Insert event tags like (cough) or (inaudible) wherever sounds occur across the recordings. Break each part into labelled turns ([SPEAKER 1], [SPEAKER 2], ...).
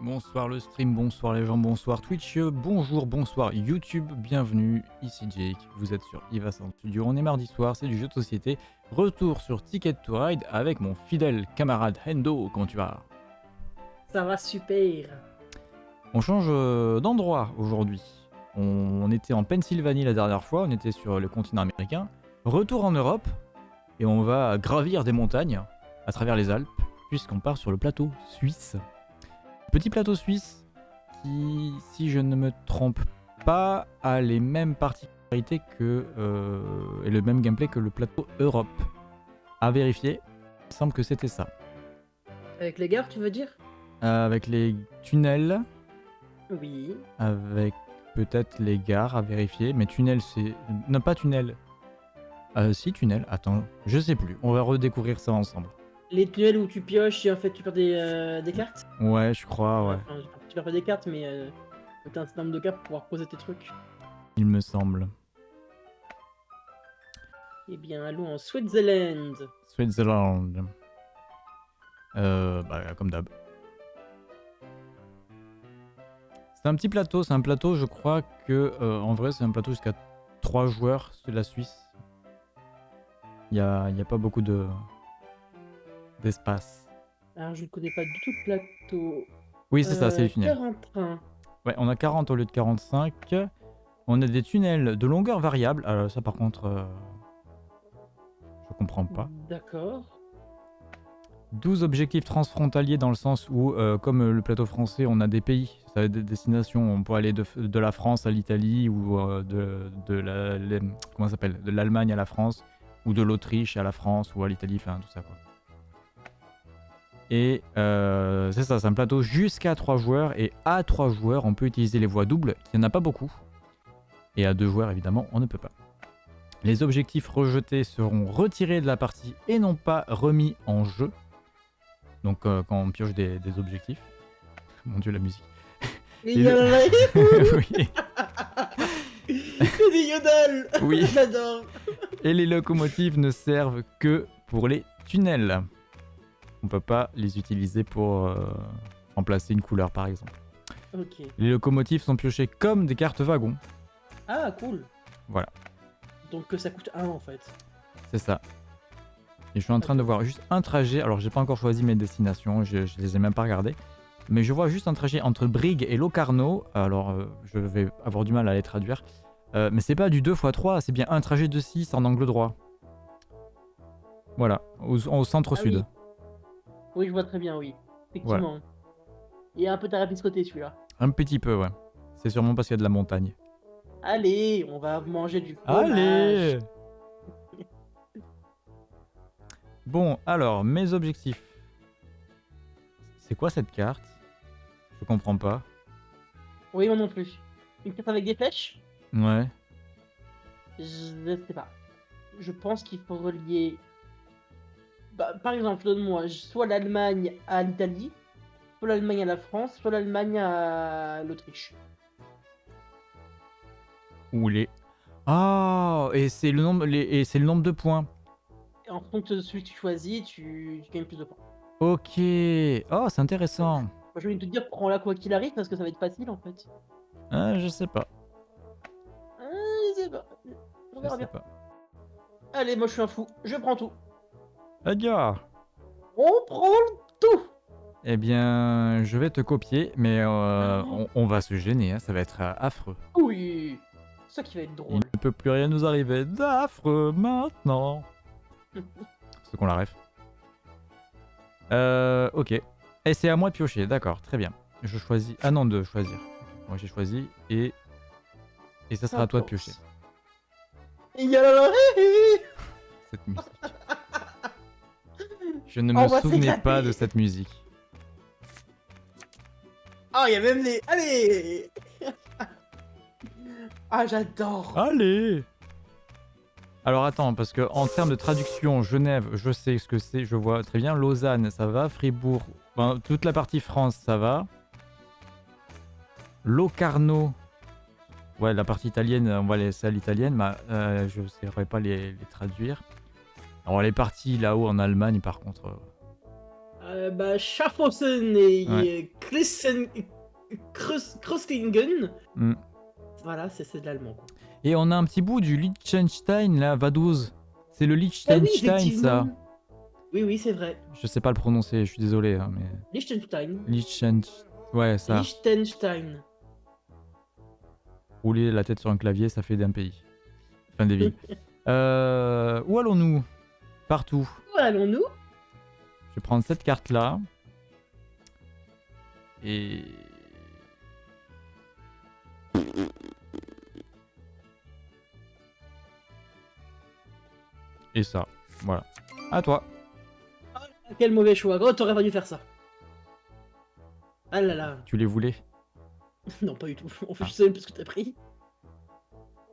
[SPEAKER 1] Bonsoir le stream, bonsoir les gens, bonsoir Twitch, bonjour, bonsoir YouTube, bienvenue, ici Jake, vous êtes sur Ivasan Studio, on est mardi soir, c'est du jeu de société, retour sur Ticket to Ride avec mon fidèle camarade Hendo, comment tu vas?
[SPEAKER 2] Ça va super.
[SPEAKER 1] On change euh, d'endroit aujourd'hui, on, était en Pennsylvanie la dernière fois, on était sur le continent américain, retour en Europe, et on va gravir des montagnes à travers les Alpes, puisqu'on part sur le plateau suisse. Petit plateau suisse qui, si je ne me trompe pas, a les mêmes particularités que, euh, et le même gameplay que le plateau Europe. À vérifier, il semble que c'était ça.
[SPEAKER 2] Avec les gares, tu veux dire?
[SPEAKER 1] Euh, avec les tunnels,
[SPEAKER 2] Oui.
[SPEAKER 1] avec peut-être les gares à vérifier, mais tunnel c'est... Non, pas tunnel. Euh, si, tunnel, attends, je sais plus, on va redécouvrir ça ensemble.
[SPEAKER 2] Les tunnels où tu pioches et en fait tu perds des, euh, des cartes
[SPEAKER 1] Ouais, je crois, ouais,
[SPEAKER 2] Enfin, tu perds pas des cartes, mais euh, t'as un certain nombre de cartes pour pouvoir poser tes trucs.
[SPEAKER 1] il me semble.
[SPEAKER 2] Eh bien, allons en Switzerland.
[SPEAKER 1] Switzerland. Euh, bah, comme d'hab. C'est un petit plateau, c'est un plateau, je crois que, euh, en vrai, c'est un plateau jusqu'à 3 joueurs, c'est la Suisse. Il n'y a, y a pas beaucoup de d'espace.
[SPEAKER 2] Alors, je ne connais pas du tout le plateau.
[SPEAKER 1] Oui, c'est ça, c'est
[SPEAKER 2] Euh,
[SPEAKER 1] les tunnels.
[SPEAKER 2] 41.
[SPEAKER 1] Ouais, on a 40 au lieu de 45. On a des tunnels de longueur variable. Alors ça, par contre, euh, je comprends pas.
[SPEAKER 2] D'accord.
[SPEAKER 1] 12 objectifs transfrontaliers dans le sens où, euh, comme euh, le plateau français, on a des pays, ça être des destinations. On peut aller de, de la France à l'Italie ou euh, de, de la, les- comment ça s'appelle, de l'Allemagne à la France ou de l'Autriche à la France ou à l'Italie, enfin tout ça quoi. Et euh, c'est ça, c'est un plateau jusqu'à 3 joueurs et à 3 joueurs, on peut utiliser les voies doubles, il n'y en a pas beaucoup. Et à 2 joueurs, évidemment, on ne peut pas. Les objectifs rejetés seront retirés de la partie et non pas remis en jeu. Donc euh, quand on pioche des, des objectifs. Mon dieu la musique.
[SPEAKER 2] Il y a (laughs)
[SPEAKER 1] oui.
[SPEAKER 2] C'est des yodels
[SPEAKER 1] Oui. (laughs)
[SPEAKER 2] J'adore
[SPEAKER 1] Et les locomotives ne servent que pour les tunnels. On peut pas les utiliser pour euh, remplacer une couleur par exemple. Les locomotives sont piochées comme des cartes wagons.
[SPEAKER 2] Ah, cool
[SPEAKER 1] Voilà.
[SPEAKER 2] Donc que ça coûte 1 en fait.
[SPEAKER 1] C'est ça. Et je suis en train de voir juste un trajet. Alors j'ai pas encore choisi mes destinations, je, je les ai même pas regardées. Mais je vois juste un trajet entre Brigue et Locarno. Alors euh, je vais avoir du mal à les traduire. Euh, mais c'est pas du 2 x 3, c'est bien un trajet de 6 en angle droit. Voilà, au, au centre-sud.
[SPEAKER 2] Ah oui. Je vois très bien, oui. Effectivement. Il y a un peu tarabiscoté celui-là.
[SPEAKER 1] Un petit peu, ouais. C'est sûrement parce qu'il y a de la montagne.
[SPEAKER 2] Allez, on va manger du fromage.
[SPEAKER 1] Allez (laughs) Bon, alors, mes objectifs. C'est quoi cette carte? Je comprends pas.
[SPEAKER 2] Oui, moi non plus. Une carte avec des flèches?
[SPEAKER 1] Ouais.
[SPEAKER 2] Je ne sais pas. Je pense qu'il faut relier. Bah, par exemple, donne-moi soit l'Allemagne à l'Italie, soit l'Allemagne à la France, soit l'Allemagne à l'Autriche.
[SPEAKER 1] Ou les... Ah Et c'est le nombre les... et c'est le nombre de points.
[SPEAKER 2] Et en fonction de celui que tu choisis, tu, tu gagnes plus de points.
[SPEAKER 1] Ok. Oh, c'est intéressant.
[SPEAKER 2] Moi, je vais te dire, prends-la quoi qu'il arrive parce que ça va être facile en fait.
[SPEAKER 1] Ah, je sais pas.
[SPEAKER 2] Ah, je sais pas. On verra bien.
[SPEAKER 1] pas.
[SPEAKER 2] Allez, moi je suis un fou. Je prends tout.
[SPEAKER 1] Adieu
[SPEAKER 2] On prend tout.
[SPEAKER 1] Eh bien, je vais te copier, mais euh, on, on va se gêner, hein, ça va être euh, affreux.
[SPEAKER 2] Oui. Ça qui va être
[SPEAKER 1] Il
[SPEAKER 2] drôle.
[SPEAKER 1] ne peut plus rien nous arriver d'affreux maintenant. (laughs) C'est qu'on la ref. Euh, ok. Et c'est à moi de piocher, d'accord, très bien. Je choisis... Ah non, de choisir. Moi j'ai choisi et... Et ça sera à toi de piocher,
[SPEAKER 2] Il
[SPEAKER 1] cette musique. (laughs) Je ne me souvenais pas de cette musique.
[SPEAKER 2] Ah, il y a même les. Allez (laughs) Ah, j'adore
[SPEAKER 1] Allez Alors attends, parce que en termes de traduction, Genève, je sais ce que c'est, je vois très bien. Lausanne, ça va. Fribourg, ben, toute la partie France, ça va. Locarno, ouais, la partie italienne, on va laisser à l'italienne, mais euh, je ne saurais pas les, les traduire. Alors les parties là-haut en Allemagne, par contre, euh,
[SPEAKER 2] Euh, bah, Schaffhausen et
[SPEAKER 1] Ouais.
[SPEAKER 2] Kreuz- Kreuzlingen.
[SPEAKER 1] Hmm.
[SPEAKER 2] Voilà, c'est de l'allemand.
[SPEAKER 1] Et on a un petit bout du Liechtenstein là, Vaduz. C'est le
[SPEAKER 2] Ah oui,
[SPEAKER 1] Liechtenstein ça.
[SPEAKER 2] Oui, oui, c'est vrai.
[SPEAKER 1] Je sais pas le prononcer, je suis désolé, hein, mais.
[SPEAKER 2] Liechtenstein.
[SPEAKER 1] Liechtenstein. Ouais, ça.
[SPEAKER 2] Liechtenstein.
[SPEAKER 1] Rouler la tête sur un clavier, ça fait d'un pays. Enfin, des villes. (laughs) Euh, où allons-nous? Partout.
[SPEAKER 2] Où allons-nous?
[SPEAKER 1] Je vais prendre cette carte là. Et. Et ça. Voilà. À toi.
[SPEAKER 2] Ah, Quel mauvais choix. Oh, t'aurais pas dû faire ça. Ah là là.
[SPEAKER 1] Tu les voulais? (laughs)
[SPEAKER 2] Non, pas du tout. En fait,
[SPEAKER 1] Ah.
[SPEAKER 2] je sais même plus ce que t'as pris.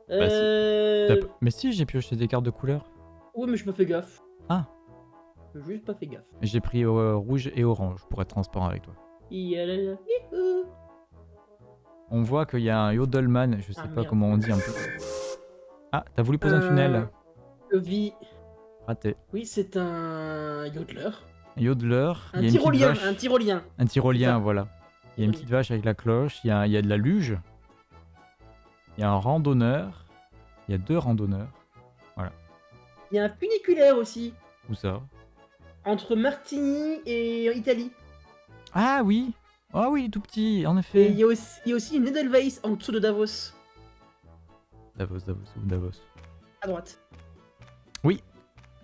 [SPEAKER 1] Bah.
[SPEAKER 2] Euh...
[SPEAKER 1] Mais si, j'ai pioché des cartes de couleur.
[SPEAKER 2] Ouais, mais je pas fait gaffe.
[SPEAKER 1] Ah.
[SPEAKER 2] J'ai juste pas fait gaffe.
[SPEAKER 1] J'ai pris euh, rouge et orange pour être transparent avec toi.
[SPEAKER 2] Yalala.
[SPEAKER 1] On voit qu'il y a un Yodelman, je sais
[SPEAKER 2] Ah,
[SPEAKER 1] pas
[SPEAKER 2] merde.
[SPEAKER 1] comment on dit en plus. Ah, t'as voulu poser un
[SPEAKER 2] Euh,
[SPEAKER 1] tunnel
[SPEAKER 2] Le vie.
[SPEAKER 1] Raté.
[SPEAKER 2] Oui, c'est un yodeler.
[SPEAKER 1] Yodeler,
[SPEAKER 2] Un
[SPEAKER 1] il y a une petite
[SPEAKER 2] tyrolien. Un tyrolien.
[SPEAKER 1] Un tyrolien, voilà. Il y a une petite vache avec la cloche, il y a, il y a de la luge. Il y a un randonneur. Il y a deux randonneurs.
[SPEAKER 2] Il y a un funiculaire aussi.
[SPEAKER 1] Où ça
[SPEAKER 2] Entre Martigny et Italie.
[SPEAKER 1] Ah oui Ah oui, il est tout petit, en
[SPEAKER 2] Et
[SPEAKER 1] effet.
[SPEAKER 2] il y a aussi, il y a aussi une Edelweiss en dessous de Davos.
[SPEAKER 1] Davos, Davos, Davos.
[SPEAKER 2] À droite.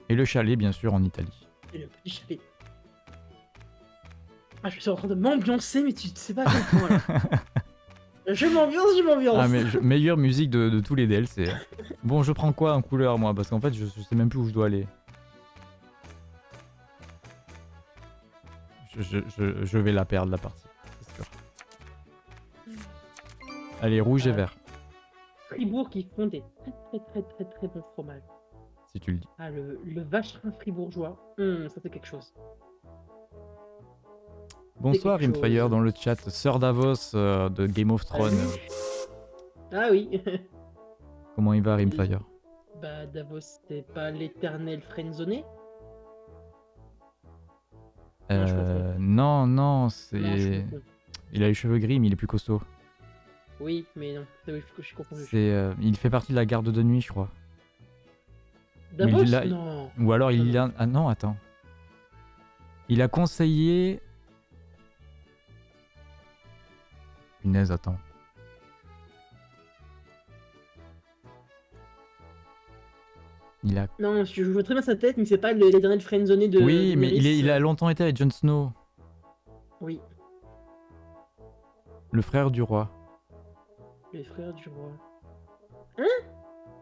[SPEAKER 1] Et le chalet, bien sûr, en Italie.
[SPEAKER 2] Et le petit chalet. Ah, je suis en train de m'ambiancer, mais tu sais pas à quel point là. (laughs) Je m'ambiance, je m'ambiance.
[SPEAKER 1] Ah, mais je- meilleure musique de, de tous les DLC. Bon, je prends quoi en couleur, moi? Parce qu'en fait, je, je sais même plus où je dois aller. Je, je- je- je vais la perdre, la partie. C'est sûr. Allez, rouge et
[SPEAKER 2] Euh,
[SPEAKER 1] vert,
[SPEAKER 2] Fribourg qui font des très très très très très bons fromages.
[SPEAKER 1] si tu le dis.
[SPEAKER 2] Ah, le, le vacherin fribourgeois. Hum, ça fait quelque chose.
[SPEAKER 1] Bonsoir, Rimfire, dans le chat. Sœur Davos euh, de Game of Thrones.
[SPEAKER 2] Ah oui. (laughs)
[SPEAKER 1] Comment il va, Rimfire
[SPEAKER 2] bah, Davos, c'est pas l'éternel friendzoné
[SPEAKER 1] Euh, Non, non, c'est. Il a les cheveux gris, mais il est plus costaud.
[SPEAKER 2] Oui, mais non, c'est oui, je suis confondu.
[SPEAKER 1] C'est, euh, il fait partie de la garde de nuit, je crois.
[SPEAKER 2] Davos?
[SPEAKER 1] Il a-
[SPEAKER 2] Non.
[SPEAKER 1] Ou alors il a... Ah non, attends. Il a conseillé... Punaise, attends. Il a...
[SPEAKER 2] Non, je vois très bien sa tête, mais c'est pas le- l'éternel friendzoné de.
[SPEAKER 1] oui, mais il, est-
[SPEAKER 2] Daenerys.
[SPEAKER 1] il a longtemps été avec Jon Snow,
[SPEAKER 2] Oui,
[SPEAKER 1] le frère du roi.
[SPEAKER 2] les frères du roi.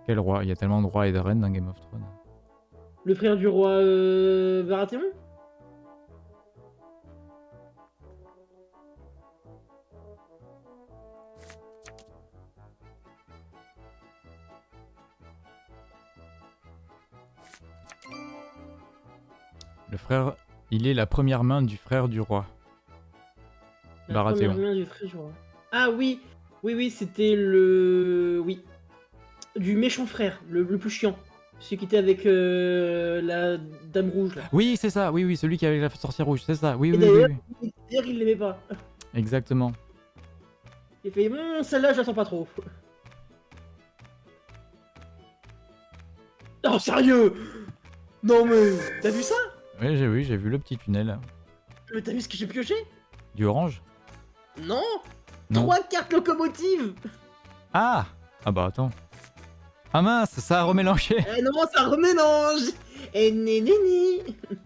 [SPEAKER 1] Quel roi? Il y a tellement de rois et de reines dans Game of Thrones.
[SPEAKER 2] Le frère du roi euh, Baratheon?
[SPEAKER 1] Le frère... Il est la première main du frère du roi.
[SPEAKER 2] La
[SPEAKER 1] Baratheon.
[SPEAKER 2] première main du frère du roi. Ah oui, oui, oui, c'était le. Oui. Du méchant frère, le, le plus chiant. Celui qui était avec euh, la dame rouge là.
[SPEAKER 1] Oui, c'est ça, oui, oui, celui qui avait la sorcière rouge, c'est ça, oui,
[SPEAKER 2] Et
[SPEAKER 1] oui, oui,
[SPEAKER 2] d'ailleurs-
[SPEAKER 1] oui.
[SPEAKER 2] Il l'aimait pas.
[SPEAKER 1] Exactement.
[SPEAKER 2] Il fait, Hum, celle-là, je la sens pas trop. Non, sérieux? Non, mais. T'as vu ça?
[SPEAKER 1] Oui, j'ai vu, j'ai vu le petit tunnel.
[SPEAKER 2] Mais T'as vu ce que j'ai pioché?
[SPEAKER 1] Du orange?
[SPEAKER 2] Non
[SPEAKER 1] Non.
[SPEAKER 2] Trois cartes locomotives
[SPEAKER 1] Ah Ah bah attends. Ah mince, ça a remélangé
[SPEAKER 2] Eh non, ça remélange né né né (laughs)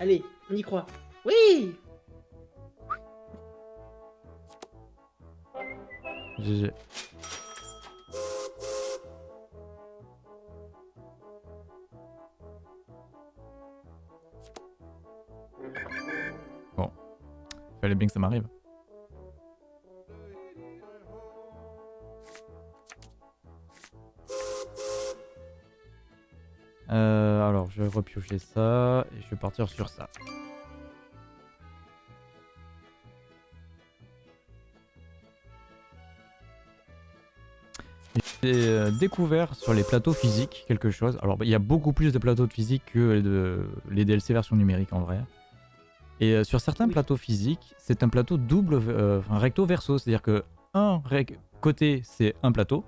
[SPEAKER 2] Allez, on y croit. Oui
[SPEAKER 1] GG. Fallait bien que ça m'arrive. Euh, alors, je vais repiocher ça et je vais partir sur ça. J'ai euh, découvert sur les plateaux physiques quelque chose. Alors, il y a beaucoup plus de plateaux de physique que les DLC version numérique en vrai. Et euh, sur certains
[SPEAKER 2] Oui.
[SPEAKER 1] plateaux physiques, c'est un plateau double, euh, enfin recto verso, c'est-à-dire que un côté c'est un plateau,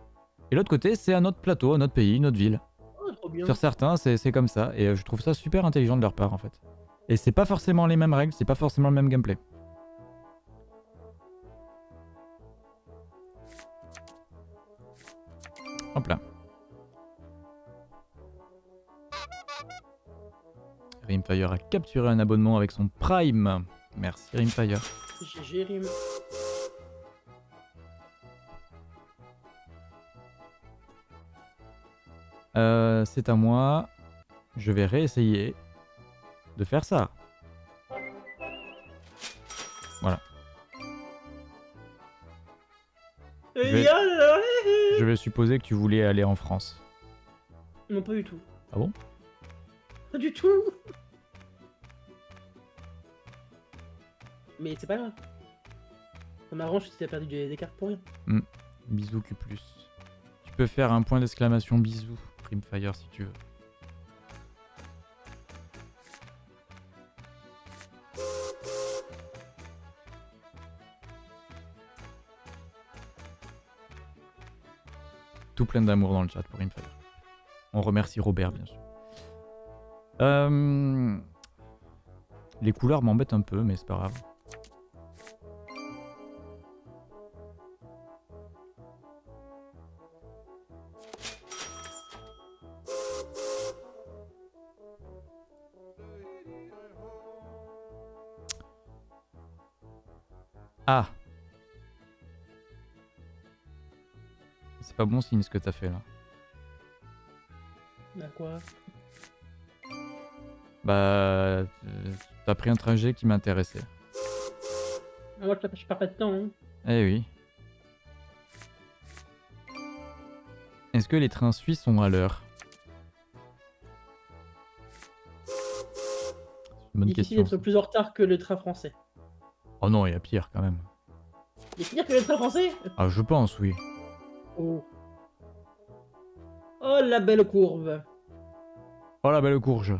[SPEAKER 1] et l'autre côté c'est un autre plateau, un autre pays, une autre ville.
[SPEAKER 2] Oh.
[SPEAKER 1] Sur certains, c'est c'est comme ça, et euh, je trouve ça super intelligent de leur part en fait. Et c'est pas forcément les mêmes règles, c'est pas forcément le même gameplay. Hop là. Rimfire a capturé un abonnement avec son Prime. Merci Rimfire.
[SPEAKER 2] GG Rim.
[SPEAKER 1] Euh, c'est à moi. Je vais réessayer de faire ça. vais- Je vais supposer que tu voulais aller en France.
[SPEAKER 2] Non, pas du tout.
[SPEAKER 1] Ah bon?
[SPEAKER 2] Pas du tout. Mais c'est pas grave. Ça m'arrange si t'as perdu des, cartes pour rien.
[SPEAKER 1] Bisous Q+. Tu peux faire un point d'exclamation bisous, Primfire, si tu veux. Tout plein d'amour dans le chat pour Primfire. On remercie Robert, bien sûr. Euh, Les couleurs m'embêtent un peu, mais c'est pas grave. Ah C'est pas bon signe ce que t'as fait là.
[SPEAKER 2] Bah quoi?
[SPEAKER 1] Bah, t'as pris un trajet qui m'intéressait.
[SPEAKER 2] Ah, Moi, je perds pas de temps. Hein.
[SPEAKER 1] Eh oui. Est-ce que les trains suisses sont à l'heure? Bonne
[SPEAKER 2] Difficile
[SPEAKER 1] question.
[SPEAKER 2] d'être plus en retard que le train français.
[SPEAKER 1] Oh non, il y a pire quand même.
[SPEAKER 2] Il est pire que le train français?
[SPEAKER 1] Ah, je pense, oui.
[SPEAKER 2] Oh. Oh la belle courbe.
[SPEAKER 1] Oh la belle courge.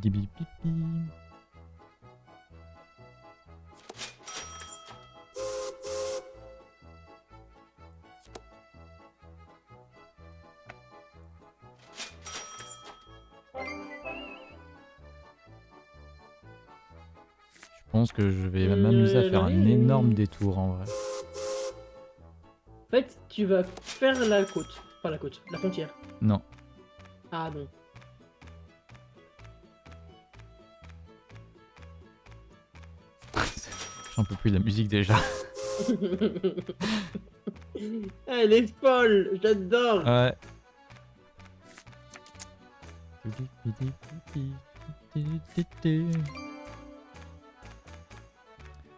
[SPEAKER 1] Pipi. Je pense que je vais m'amuser à faire un énorme détour en vrai.
[SPEAKER 2] En fait, tu vas faire la côte. Pas la côte, la frontière.
[SPEAKER 1] Non.
[SPEAKER 2] Ah non.
[SPEAKER 1] J'en peux plus de la musique déjà. (laughs)
[SPEAKER 2] Elle est folle, j'adore.
[SPEAKER 1] Ouais.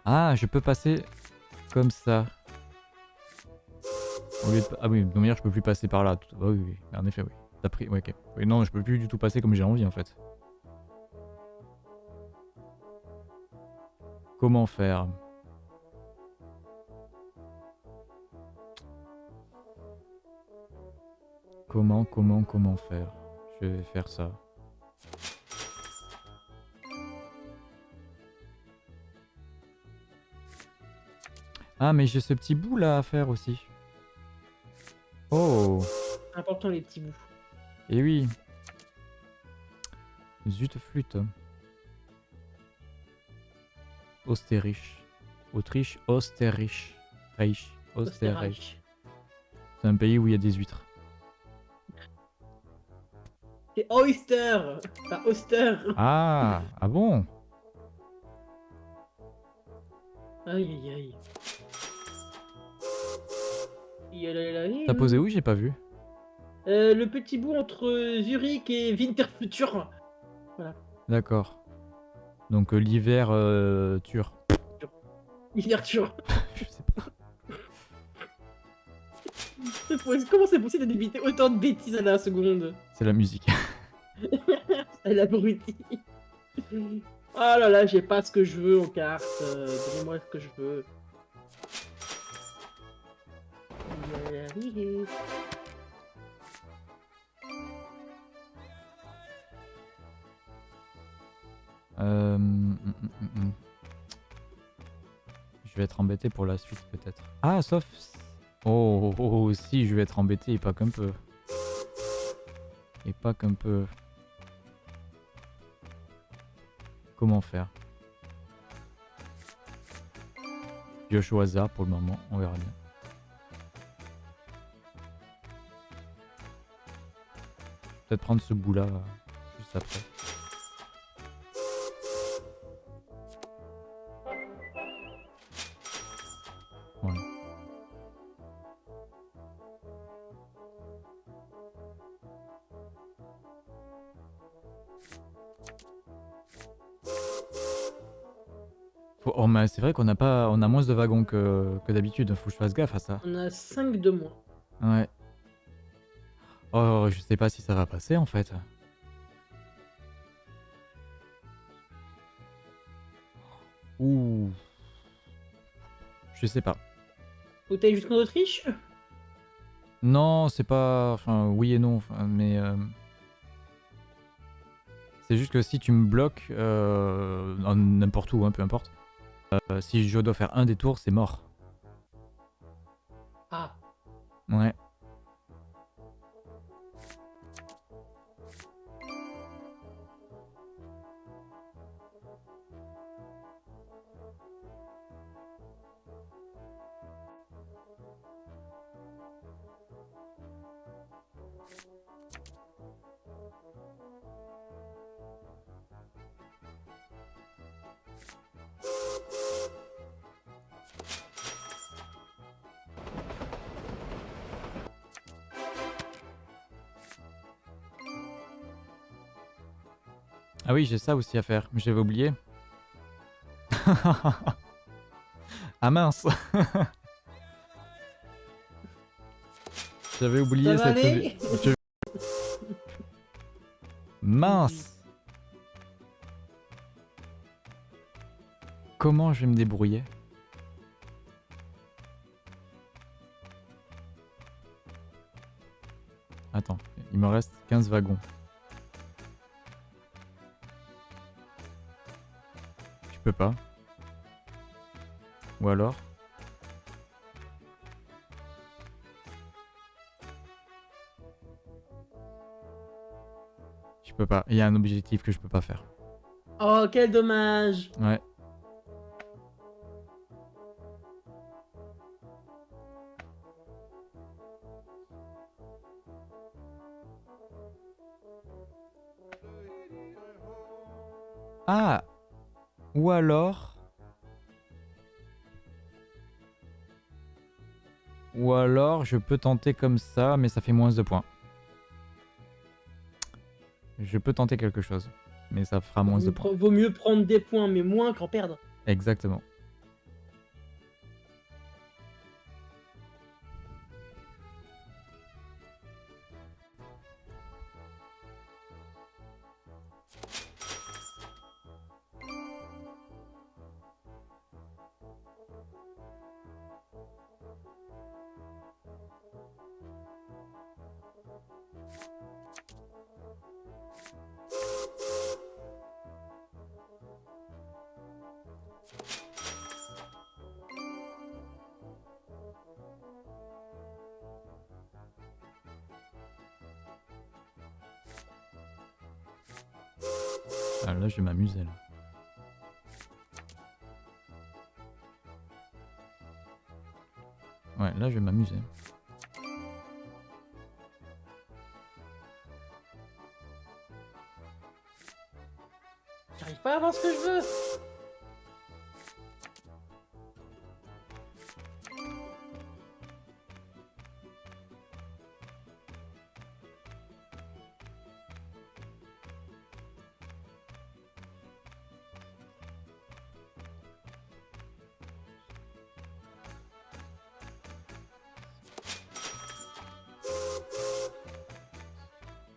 [SPEAKER 1] Ah, je peux passer comme ça. Au lieu de- Ah oui, de manière, je peux plus passer par là. Tout- ah oui, oui, en effet, oui. T'as pris. ouais, ok. Oui, non, je peux plus du tout passer comme j'ai envie en fait. Comment faire? Comment, comment, comment faire? Je vais faire ça. Ah, mais j'ai ce petit bout là à faire aussi. Oh,
[SPEAKER 2] Important les petits bouts.
[SPEAKER 1] et oui. Zut flûte. Austerich. Autriche, Austerich. Reich. Austerreich. C'est un pays où il y a des huîtres.
[SPEAKER 2] C'est Oyster Pas Oster
[SPEAKER 1] Ah, ah bon?
[SPEAKER 2] Aïe aïe aïe.
[SPEAKER 1] T'as posé où? J'ai pas vu.
[SPEAKER 2] Euh, Le petit bout entre Zurich et Winterfutur.
[SPEAKER 1] D'accord. Donc euh, l'hiver euh, tur.
[SPEAKER 2] Winterfutur. (laughs)
[SPEAKER 1] Je sais pas.
[SPEAKER 2] Comment c'est possible d'éviter autant de bêtises à la seconde?
[SPEAKER 1] C'est la musique.
[SPEAKER 2] Elle abruti. Ah là là, j'ai pas ce que je veux en carte. euh, Donnez-moi ce que je veux.
[SPEAKER 1] Euh, hum, hum, hum. Je vais être embêté pour la suite peut-être. Ah, sauf... Oh, oh, oh, oh, si, je vais être embêté et pas qu'un peu. Et pas qu'un peu. Comment faire? Pioche au hasard pour le moment, on verra bien. Peut-être prendre ce bout là juste après. C'est vrai qu'on a pas, on a moins de wagons que, que d'habitude. Faut que je fasse gaffe à ça.
[SPEAKER 2] On a 5 de moins.
[SPEAKER 1] Ouais. Oh, je sais pas si ça va passer en fait. Ouh. Je sais pas.
[SPEAKER 2] Faut que t'ailles jusqu'en Autriche?
[SPEAKER 1] Non, c'est pas. Enfin, oui et non, enfin, mais. euh, C'est juste que si tu me bloques, euh, en n'importe où, hein, peu importe, si je dois faire un détour, c'est mort.
[SPEAKER 2] Ah,
[SPEAKER 1] Ouais. Ah oui, j'ai ça aussi à faire, mais j'avais oublié. (laughs) ah mince. (laughs) J'avais oublié cette... Mince. Comment je vais me débrouiller? Attends, il me reste 15 wagons. Pas. Ou alors Je peux pas. Il y a un objectif que je peux pas faire.
[SPEAKER 2] Oh, quel dommage
[SPEAKER 1] Ouais. Alors... Ou alors je peux tenter comme ça, mais ça fait moins de points. Je peux tenter quelque chose, mais ça fera moins de points.
[SPEAKER 2] vaut mieux prendre des points, mais moins qu'en perdre.
[SPEAKER 1] Exactement.
[SPEAKER 2] J'arrive pas à ce que je veux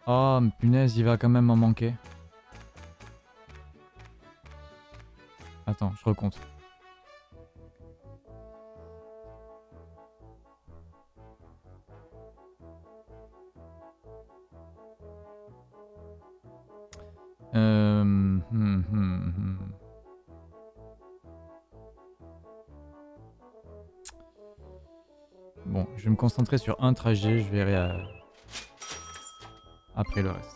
[SPEAKER 1] Oh, punaise, il va quand même m'en manquer. Je recompte. Euh, hum, hum, hum. Bon, je vais me concentrer sur un trajet, je verrai euh, après le reste.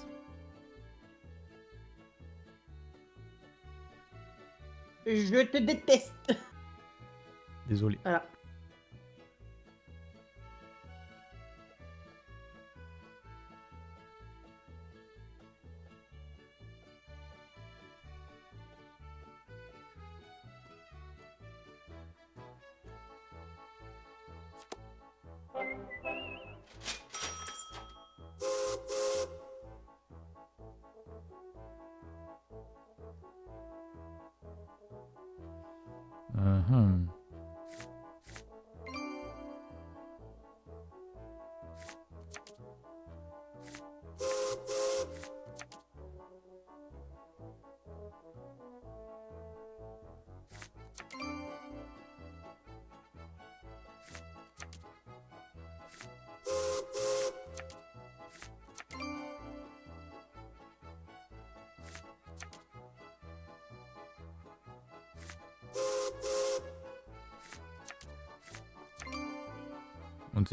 [SPEAKER 2] Je te déteste.
[SPEAKER 1] Désolé.
[SPEAKER 2] Voilà.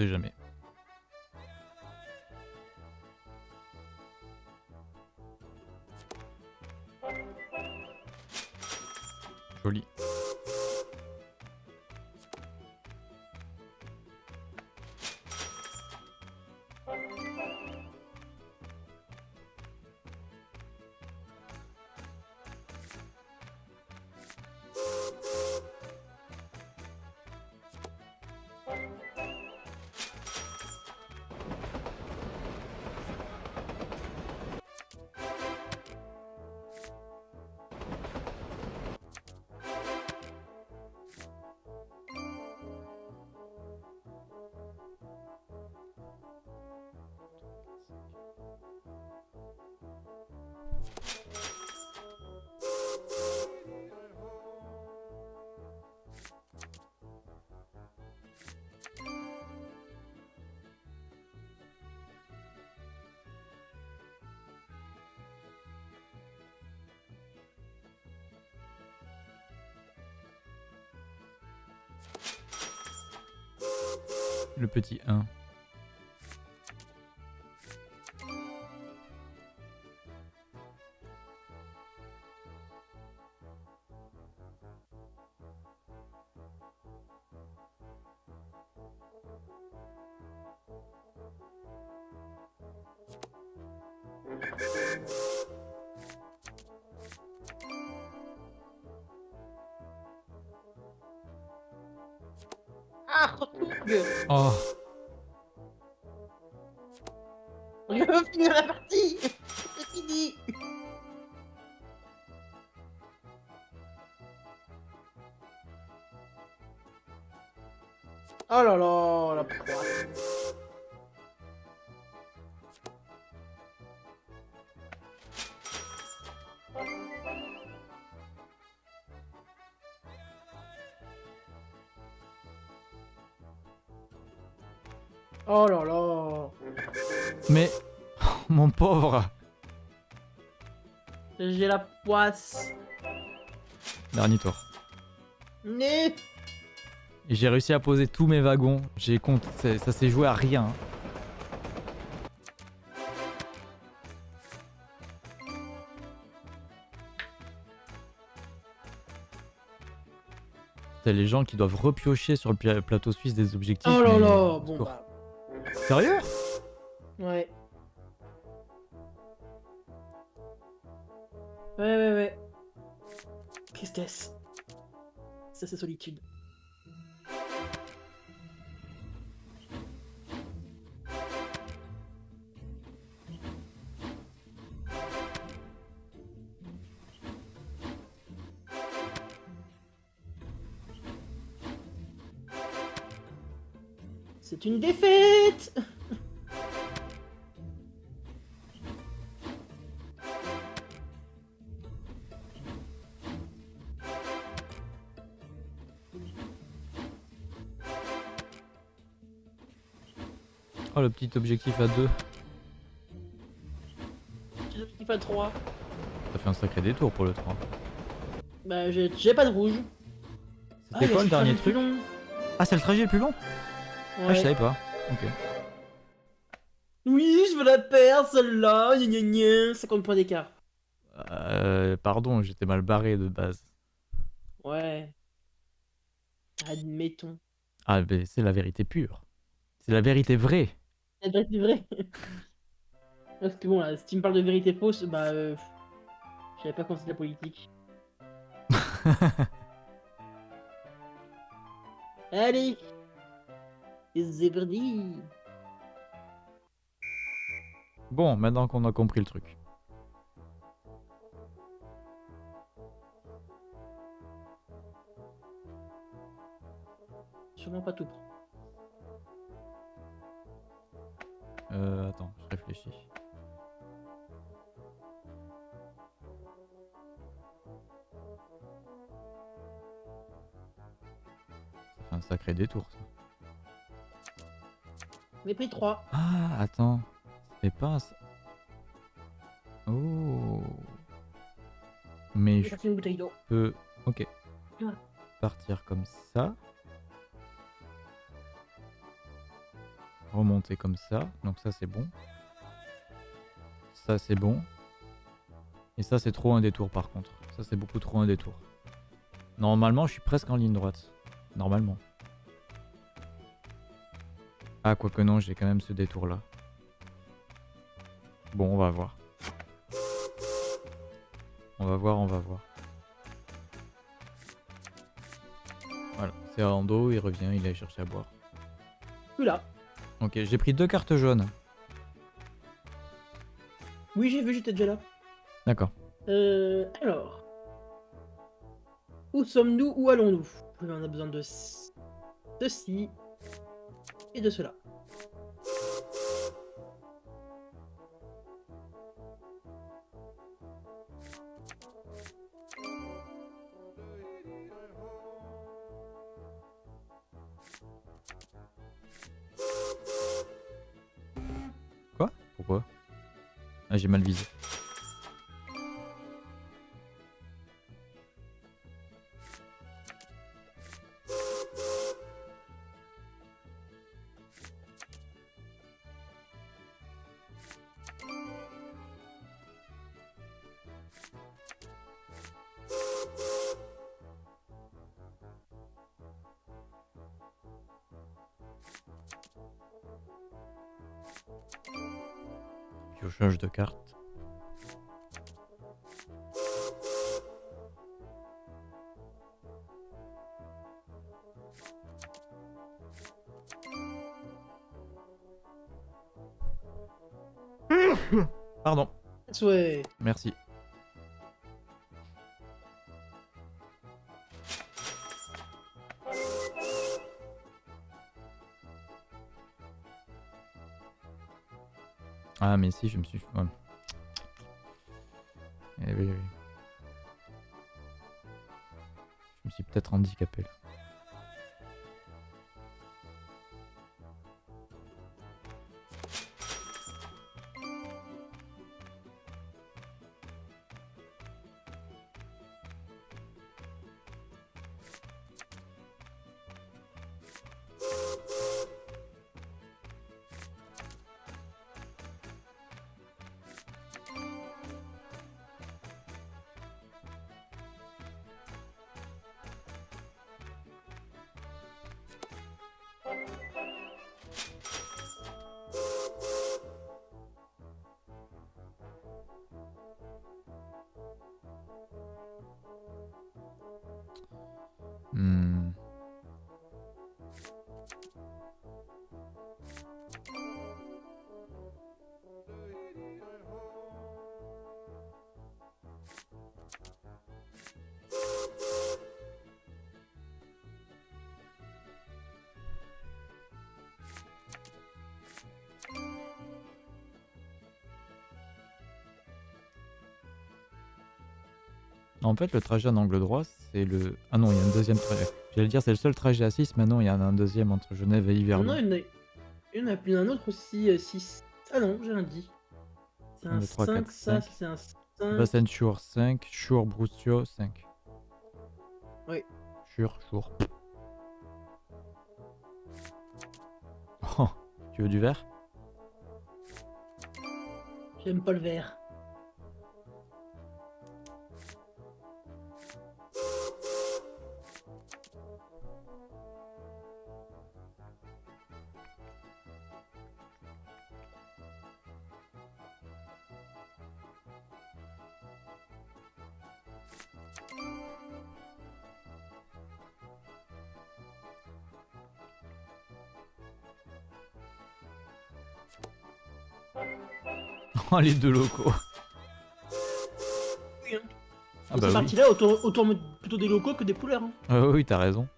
[SPEAKER 1] Jamais. Le petit 1. Oh
[SPEAKER 2] là là
[SPEAKER 1] mais... (laughs) Mon pauvre
[SPEAKER 2] J'ai la poisse.
[SPEAKER 1] Dernier tour.
[SPEAKER 2] Né
[SPEAKER 1] Et j'ai réussi à poser tous mes wagons. J'ai compte... Ça s'est joué à rien. C'est les gens qui doivent repiocher sur le pla- plateau suisse des objectifs.
[SPEAKER 2] Oh là
[SPEAKER 1] mais-
[SPEAKER 2] là Bon bah...
[SPEAKER 1] Sérieux?
[SPEAKER 2] Ouais. Ouais, ouais, ouais. Tristesse. Ça, c'est solitude. C'est une défaite
[SPEAKER 1] Oh, le petit objectif à 2.
[SPEAKER 2] Petit objectif à 3.
[SPEAKER 1] Ça fait un sacré détour pour le 3.
[SPEAKER 2] Bah, j'ai pas de rouge. Ah,
[SPEAKER 1] C'était quoi le dernier truc
[SPEAKER 2] long.
[SPEAKER 1] Ah, c'est le trajet le plus long Ah, je savais pas. Ok.
[SPEAKER 2] Oui, je veux la perdre, celle-là. Gna gna gna. 50 points d'écart.
[SPEAKER 1] Euh, pardon, j'étais mal barré de base.
[SPEAKER 2] Ouais. Admettons.
[SPEAKER 1] Ah, mais c'est la vérité pure. C'est la vérité vraie.
[SPEAKER 2] C'est vrai, c'est vrai. (laughs) Parce que bon, là, si tu me parles de vérité fausse, bah. Euh, je savais pas quand c'est la politique. (laughs) Allez C'est parti
[SPEAKER 1] Bon, maintenant qu'on a compris le truc.
[SPEAKER 2] Sûrement pas tout.
[SPEAKER 1] Euh, attends, je réfléchis. Ça fait un sacré détour, ça.
[SPEAKER 2] Est pris 3.
[SPEAKER 1] Ah, attends. C'est pas... Oh. Mais
[SPEAKER 2] Je
[SPEAKER 1] peux... Ok.
[SPEAKER 2] Ah.
[SPEAKER 1] Partir comme ça. Remonter comme ça. Donc ça, c'est bon. Ça, c'est bon. Et ça, c'est trop un détour, par contre. Ça, c'est beaucoup trop un détour. Normalement, je suis presque en ligne droite. Normalement. Ah, quoique non, j'ai quand même ce détour-là. Bon, on va voir. On va voir, on va voir. Voilà, c'est Rando, il revient, il a cherché à boire.
[SPEAKER 2] Là.
[SPEAKER 1] Ok, j'ai pris deux cartes jaunes.
[SPEAKER 2] Oui, j'ai vu, j'étais déjà là.
[SPEAKER 1] D'accord.
[SPEAKER 2] Euh, alors. Où sommes-nous? Où allons-nous? On a besoin de ceci et de cela.
[SPEAKER 1] Ah, j'ai mal visé. Je change de carte. (coughs) Pardon, merci. Mais si, je me suis... Eh. Je me suis peut-être handicapé. là. En fait, le trajet en angle droit, c'est le... Ah non, il y a un deuxième trajet. J'allais dire, c'est le seul trajet à 6, mais non, il y en a un deuxième entre Genève et Yverdon.
[SPEAKER 2] non, il y en a- plus un autre aussi, 6. Ah non, j'ai rien dit. C'est un
[SPEAKER 1] 3,
[SPEAKER 2] 5,
[SPEAKER 1] 4,
[SPEAKER 2] ça,
[SPEAKER 1] 5.
[SPEAKER 2] c'est un 5.
[SPEAKER 1] Bassen Shur 5, Shur Brustio 5.
[SPEAKER 2] Oui.
[SPEAKER 1] Shur, Shur. Oh, tu veux du verre?
[SPEAKER 2] J'aime pas le vert. (laughs)
[SPEAKER 1] Oh, les deux locaux.
[SPEAKER 2] Oui, hein.
[SPEAKER 1] Ah bah
[SPEAKER 2] cette
[SPEAKER 1] oui.
[SPEAKER 2] partie-là, autant, autant mettre plutôt des locaux que des couleurs. hein.
[SPEAKER 1] Ah oui, t'as raison.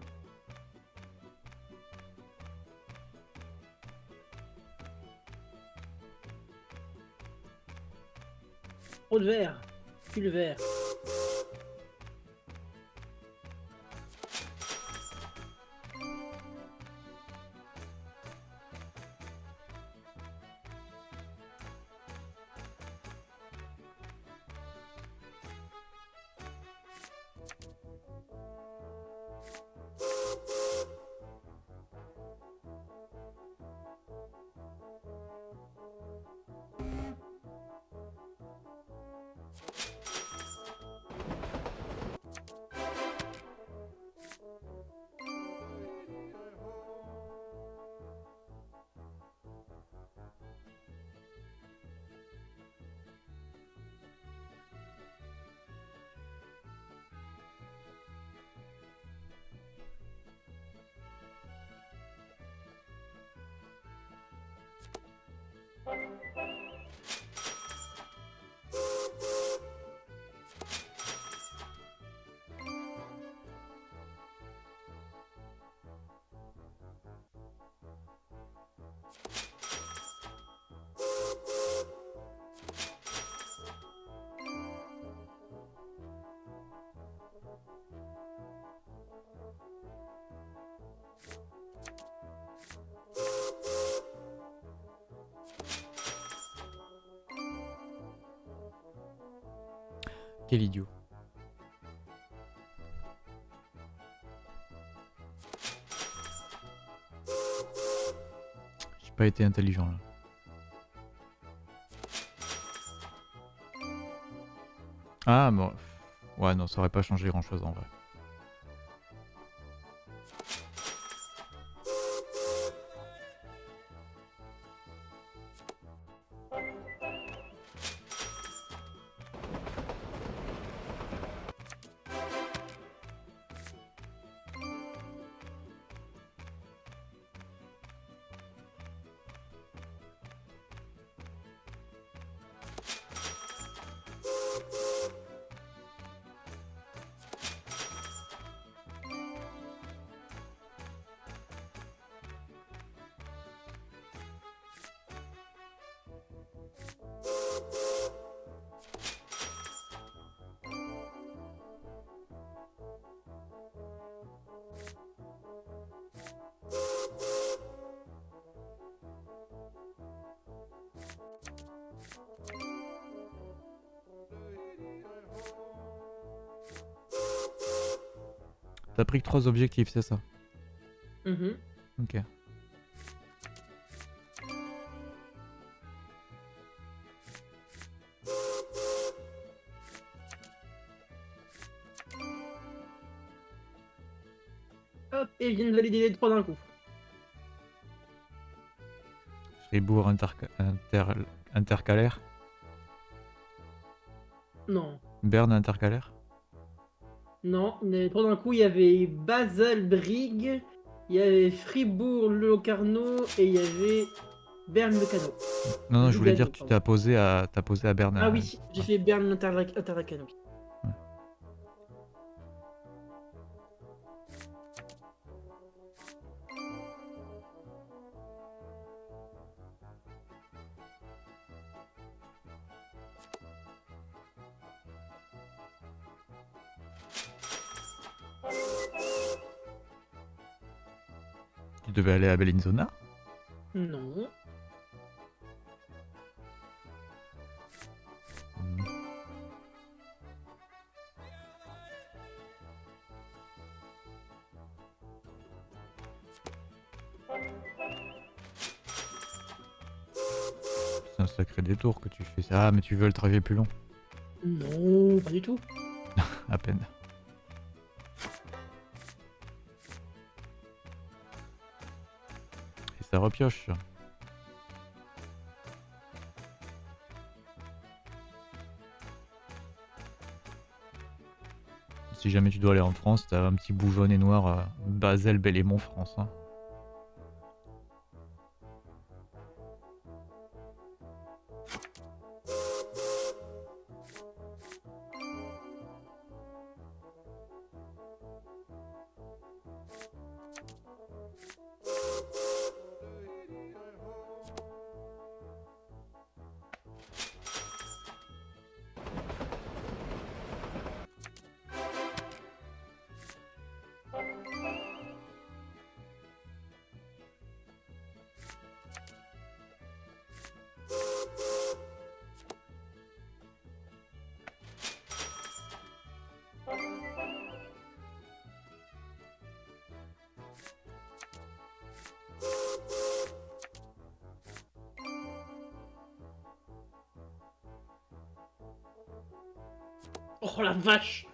[SPEAKER 2] Trop de vert. Plus
[SPEAKER 1] Quel idiot. J'ai pas été intelligent là. Ah bon. Ouais non, ça aurait pas changé grand chose en vrai. T'as pris que trois objectifs, c'est ça
[SPEAKER 2] Mhm.
[SPEAKER 1] Ok.
[SPEAKER 2] Hop, et ils viennent valider les trois d'un coup.
[SPEAKER 1] Fribourg interca- inter- intercalaire.
[SPEAKER 2] Non.
[SPEAKER 1] Berne intercalaire.
[SPEAKER 2] Non, les trois d'un coup, il y avait Basel Brigue, il y avait Fribourg Locarno et il y avait Berne Locano.
[SPEAKER 1] Non, non, je voulais dire, tu t'as posé à, t'as posé à Berne.
[SPEAKER 2] Ah oui, j'ai fait Berne
[SPEAKER 1] Aller à Bellinzona
[SPEAKER 2] Non.
[SPEAKER 1] Hmm. C'est un sacré détour que tu fais. Ah, mais tu veux le trajet plus long
[SPEAKER 2] Non, pas du tout. (laughs)
[SPEAKER 1] À peine. Si jamais tu dois aller en France, t'as un petit bout et noir euh, Basel, Belle-et-Mont, France. hein.
[SPEAKER 2] Oh la vache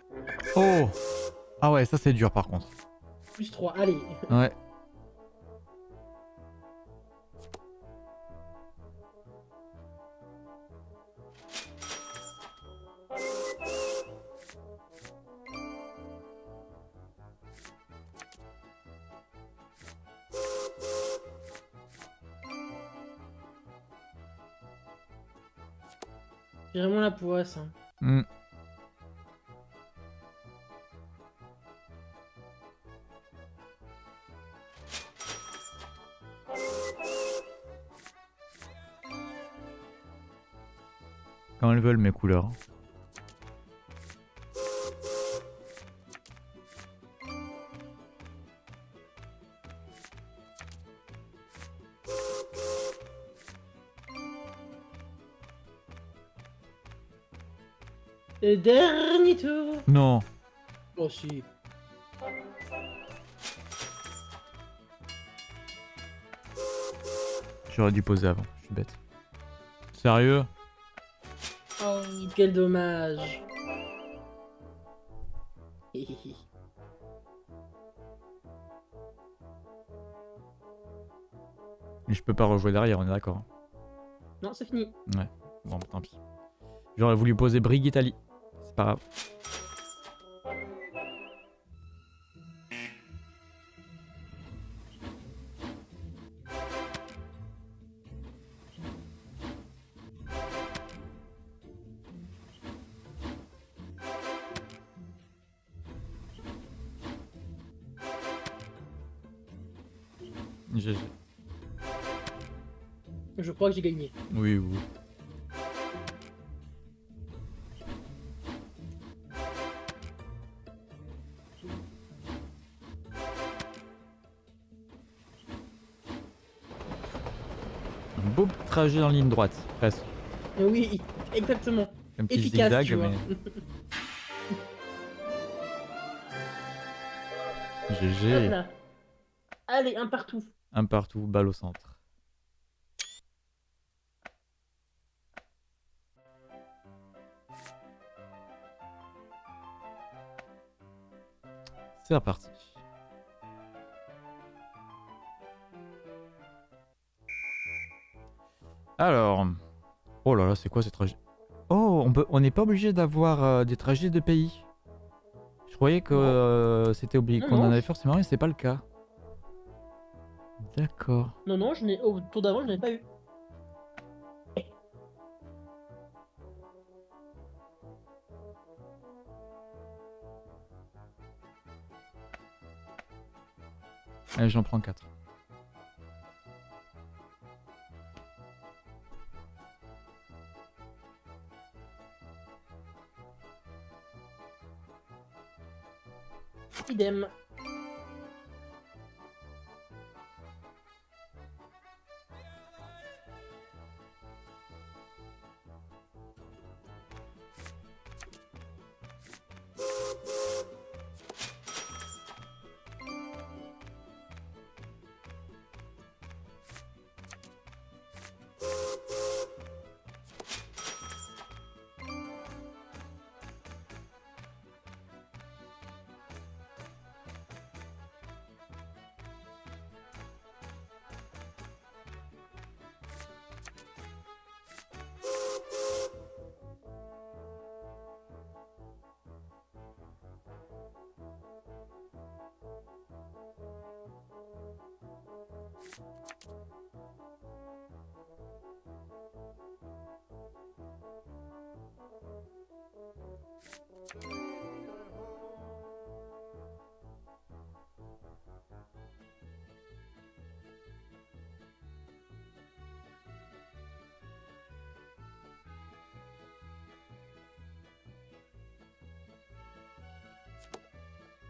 [SPEAKER 1] Oh Ah ouais, ça c'est dur par contre.
[SPEAKER 2] Plus 3, allez.
[SPEAKER 1] Ouais.
[SPEAKER 2] J'ai vraiment la poisse. hein.
[SPEAKER 1] Couleurs.
[SPEAKER 2] Et dernier tour
[SPEAKER 1] Non.
[SPEAKER 2] Oh si.
[SPEAKER 1] J'aurais dû poser avant, je suis bête. Sérieux?
[SPEAKER 2] Quel dommage. (laughs)
[SPEAKER 1] Je peux pas rejouer derrière, on est d'accord. hein.
[SPEAKER 2] non, c'est fini.
[SPEAKER 1] Bon, bah, tant pis. J'aurais voulu poser Brig Italie. C'est pas grave.
[SPEAKER 2] Crois que j'ai gagné.
[SPEAKER 1] Oui, oui. Un beau trajet en ligne droite, presque.
[SPEAKER 2] Oui, exactement.
[SPEAKER 1] Un petit
[SPEAKER 2] Efficace,
[SPEAKER 1] zigzag,
[SPEAKER 2] tu vois.
[SPEAKER 1] mais GG.
[SPEAKER 2] Allez, un partout.
[SPEAKER 1] Un partout, balle au centre. C'est reparti. Alors, oh là là, c'est quoi ces trajets Oh, on peut, on n'est pas obligé d'avoir euh, des trajets de pays. Je croyais que euh, c'était obligé qu'on en avait forcément, mais c'est pas le cas. D'accord.
[SPEAKER 2] Non, non, je n'ai au tour d'avant, je n'ai pas eu.
[SPEAKER 1] Allez, j'en prends 4.
[SPEAKER 2] Idem.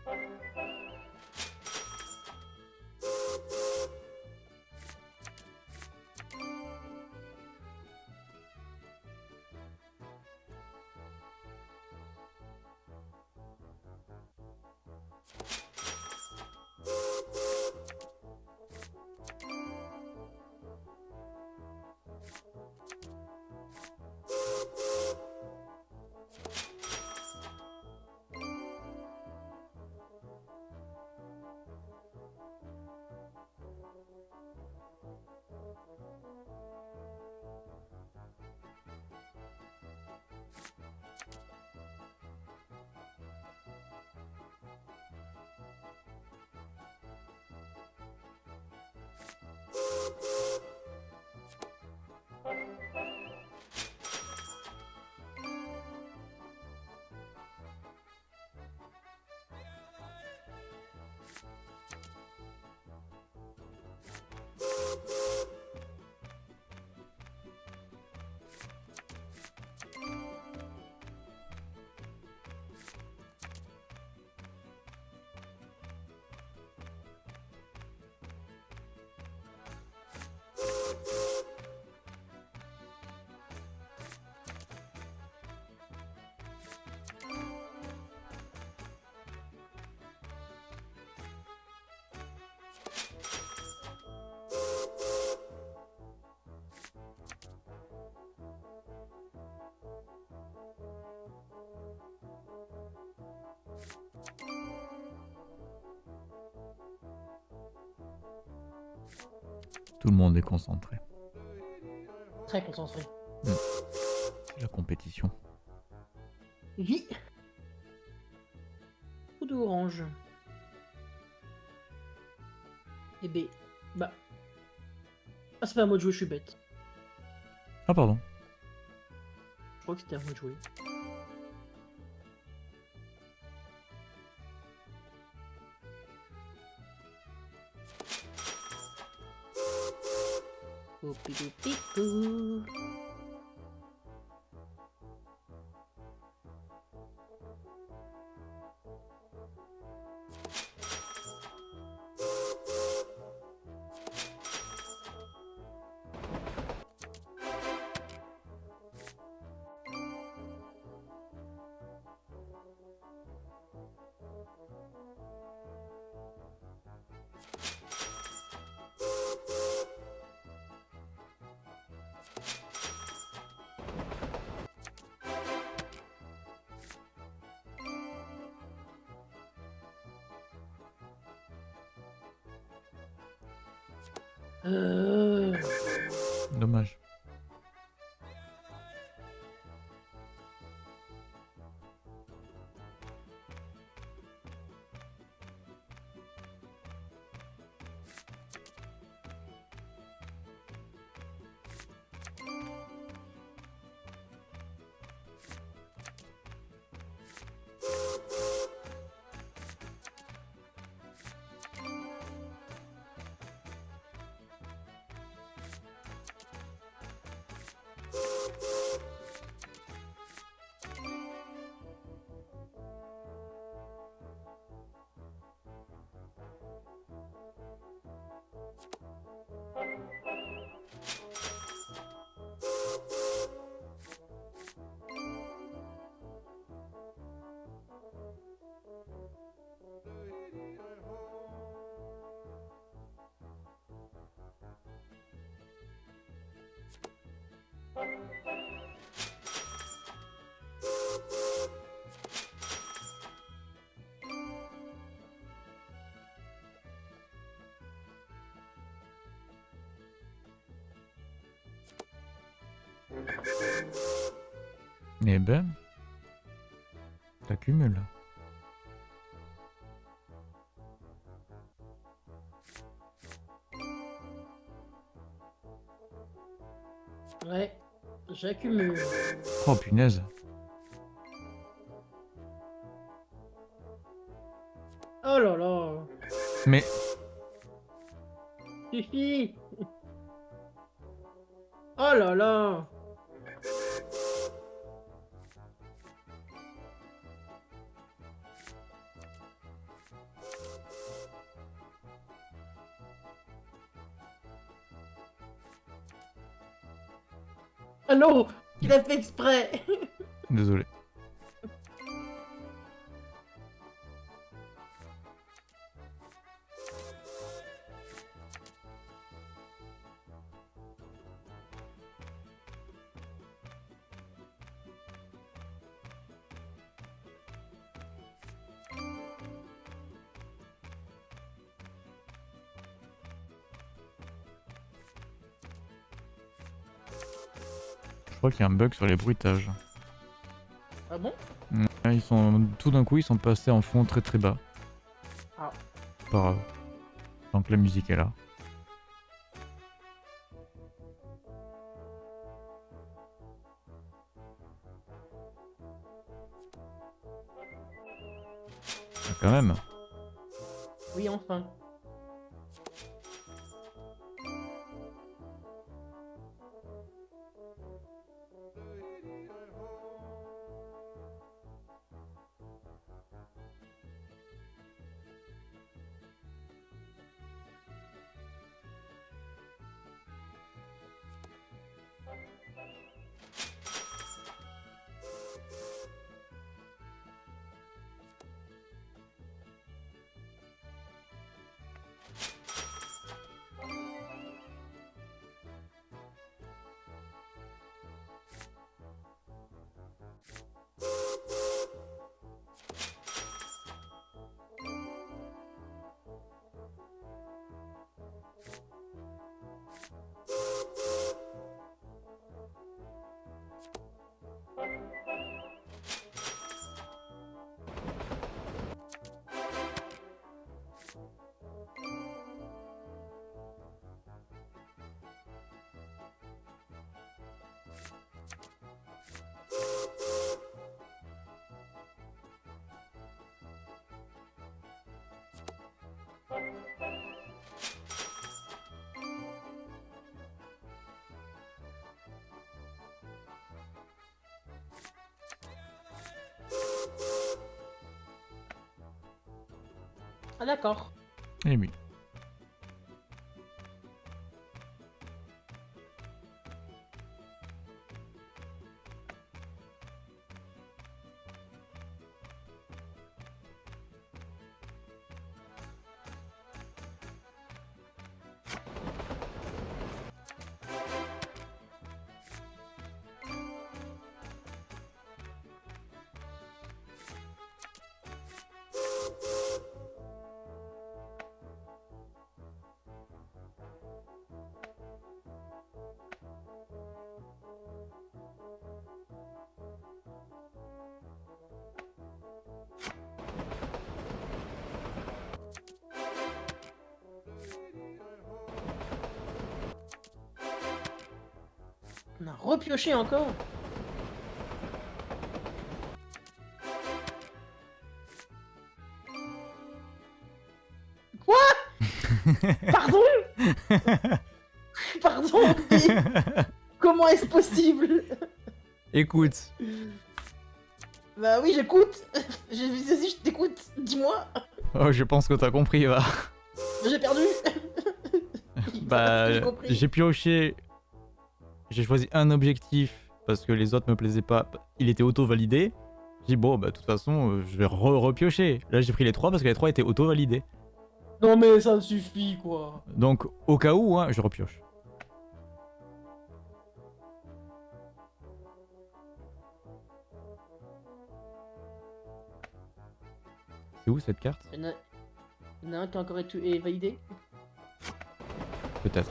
[SPEAKER 1] you you Tout le monde est concentré.
[SPEAKER 2] Très concentré.
[SPEAKER 1] C'est la compétition.
[SPEAKER 2] Oui. Coup d'orange. Et B. Bah. Ah, c'est pas à moi de jouer, je suis bête.
[SPEAKER 1] Ah pardon.
[SPEAKER 2] Je crois que c'était à moi de jouer.
[SPEAKER 1] you Eh ben. T'accumules.
[SPEAKER 2] Ouais, j'accumule.
[SPEAKER 1] Oh punaise.
[SPEAKER 2] Exprès
[SPEAKER 1] désolé. Crois qu'il y a un bug sur les bruitages.
[SPEAKER 2] Ah bon?
[SPEAKER 1] Ah, Ils sont tout d'un coup ils sont passés en fond très très bas.
[SPEAKER 2] Ah.
[SPEAKER 1] Pas grave. Tant que la musique est là. Ah, Quand même.
[SPEAKER 2] Oui, enfin. Ah d'accord.
[SPEAKER 1] Eh oui.
[SPEAKER 2] Repioché encore. Quoi? (laughs) Pardon? Pardon Comment est-ce possible?
[SPEAKER 1] Écoute,
[SPEAKER 2] Bah oui, j'écoute. J'ai vas-y, je t'écoute. Dis-moi.
[SPEAKER 1] oh, je pense que t'as compris, va.
[SPEAKER 2] J'ai perdu.
[SPEAKER 1] Bah,
[SPEAKER 2] j'ai
[SPEAKER 1] pioché. J'ai choisi un objectif parce que les autres me plaisaient pas. Il était auto-validé. J'ai dit, bon, bah, de toute façon, euh, je vais re- repiocher. Là, j'ai pris les trois parce que les trois étaient auto-validés.
[SPEAKER 2] Non mais ça suffit quoi.
[SPEAKER 1] Donc, au cas où, hein, je repioche. C'est où cette carte?
[SPEAKER 2] Il y en a, un qui a encore été validé?
[SPEAKER 1] Peut-être.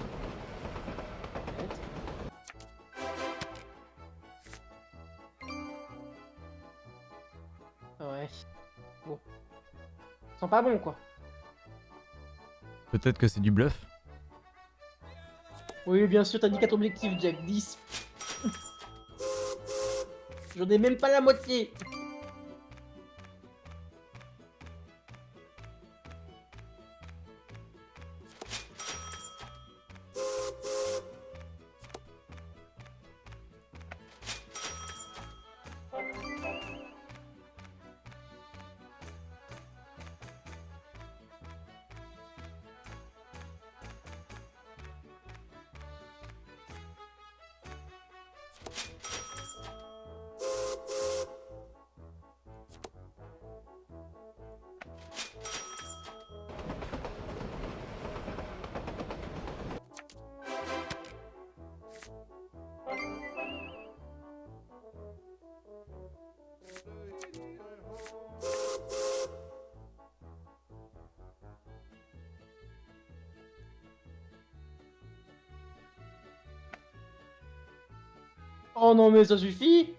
[SPEAKER 2] Bon. Ils pas bons, quoi.
[SPEAKER 1] Peut-être que c'est du bluff.
[SPEAKER 2] Oui, bien sûr, t'as dit 4 objectifs, Jack. 10. J'en ai même pas la moitié. Mais ça suffit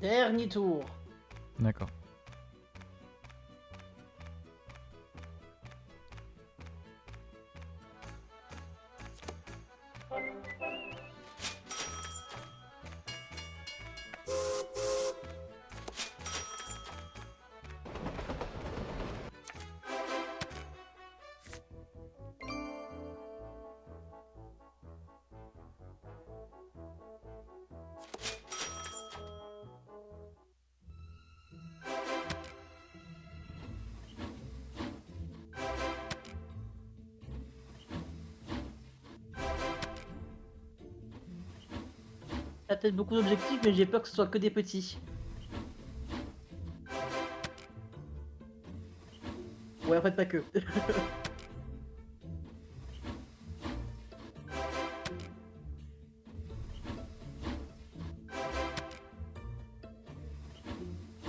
[SPEAKER 2] Dernier tour.
[SPEAKER 1] D'accord.
[SPEAKER 2] Peut-être beaucoup d'objectifs, mais j'ai peur que ce soit que des petits. Ouais, en fait, pas que. (laughs)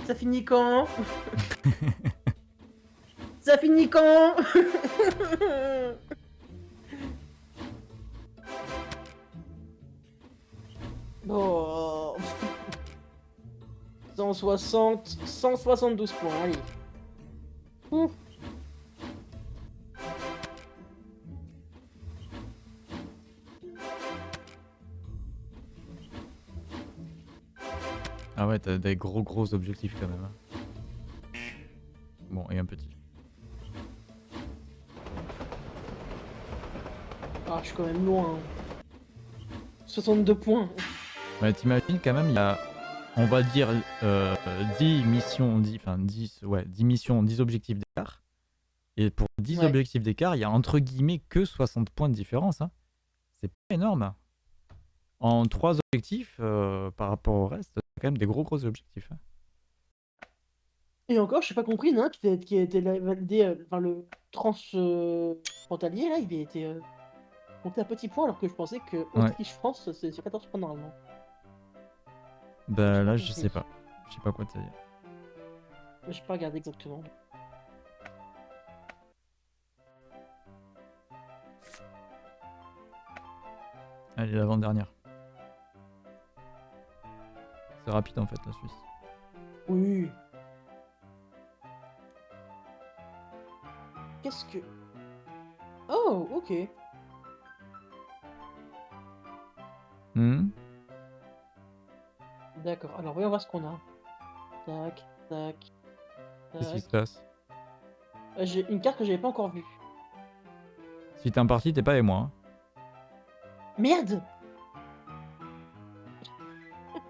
[SPEAKER 2] Ça finit quand? (laughs) Ça finit quand? (laughs) 160, 172 points, allez. Ouh.
[SPEAKER 1] Ah ouais, t'as des gros gros objectifs quand même. hein. Bon, et un petit.
[SPEAKER 2] Ah, je suis quand même loin. 62 points.
[SPEAKER 1] Ouais, t'imagines quand même, il y a, on va dire, euh, 10 missions, 10, enfin 10, ouais, 10 missions, 10 objectifs d'écart. Et pour 10
[SPEAKER 2] Ouais.
[SPEAKER 1] objectifs d'écart, il y a entre guillemets que 60 points de différence. hein. C'est pas énorme. En 3 objectifs, euh, par rapport au reste, c'est quand même des gros gros objectifs. hein.
[SPEAKER 2] Et encore, je sais pas compris, non, qui, était- qui a été validé, euh, le trans euh, frontalier là, il a été euh, monté à petit point alors que je pensais que Autriche-France c'est sur 14 points normalement.
[SPEAKER 1] Bah là, je sais pas. Je sais pas quoi te dire.
[SPEAKER 2] Mais j'ai pas regardé exactement.
[SPEAKER 1] Allez, l'avant-dernière. C'est rapide en fait, la Suisse.
[SPEAKER 2] Oui. qu'est-ce que... Oh, ok.
[SPEAKER 1] Hmm?
[SPEAKER 2] D'accord, alors voyons voir ce qu'on a. Tac, tac,
[SPEAKER 1] Qu'est-ce qui
[SPEAKER 2] tac.
[SPEAKER 1] se passe?
[SPEAKER 2] Euh, J'ai une carte que j'avais pas encore vue.
[SPEAKER 1] Si t'es un parti, t'es pas avec moi. hein.
[SPEAKER 2] Merde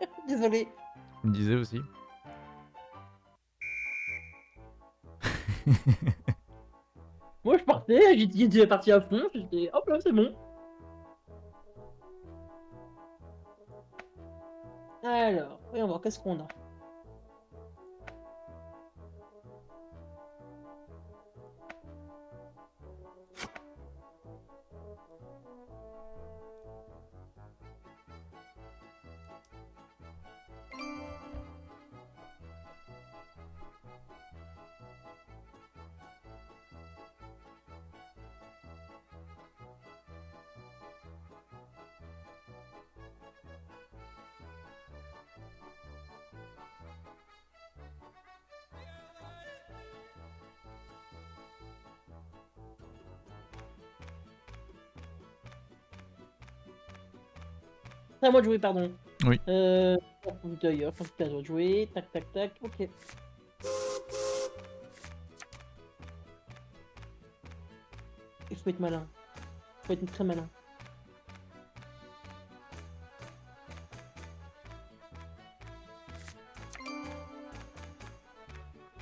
[SPEAKER 2] (laughs) Désolé.
[SPEAKER 1] Je me disais aussi.
[SPEAKER 2] Moi je partais, j'étais j'étais parti à fond, j'étais hop là c'est bon. Qu'est-ce. À moi de jouer, pardon.
[SPEAKER 1] Oui.
[SPEAKER 2] Euh. D'ailleurs, quand tu as joué, tac tac tac, ok. Il faut être malin. Il faut être très malin.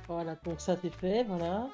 [SPEAKER 2] Voilà, donc ça c'est fait, voilà.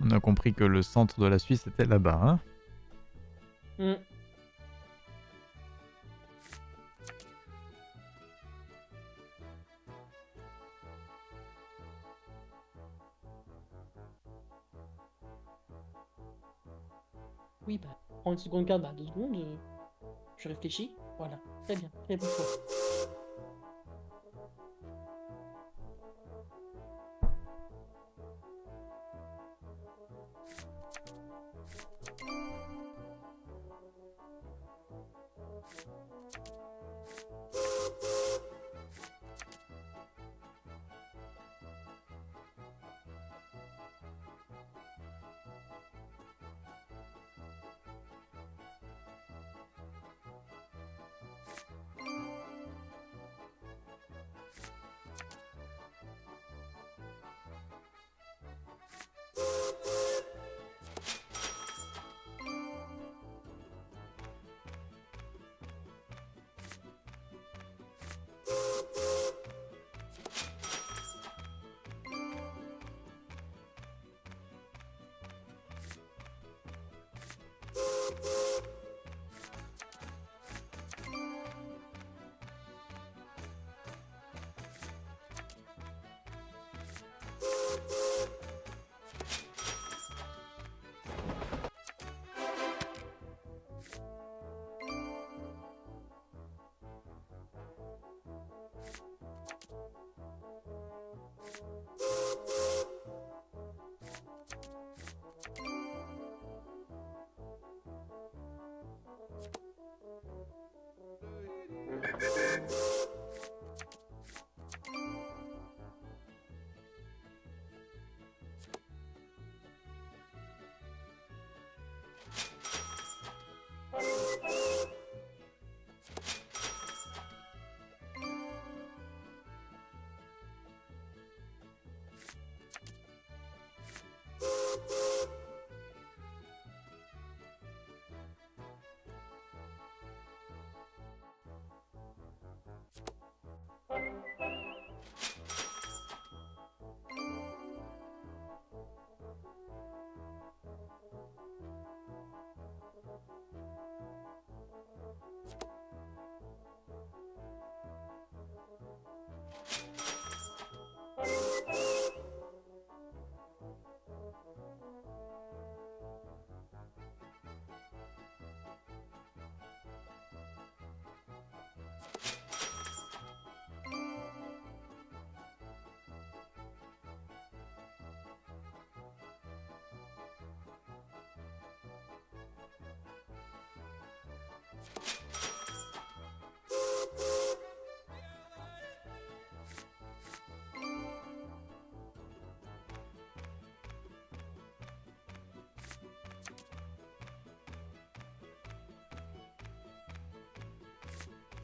[SPEAKER 1] On a compris que le centre de la Suisse était là-bas. Hein?
[SPEAKER 2] Oui, bah, prends une seconde carte, bah, deux secondes. euh, je réfléchis. Voilà, très bien, très bon.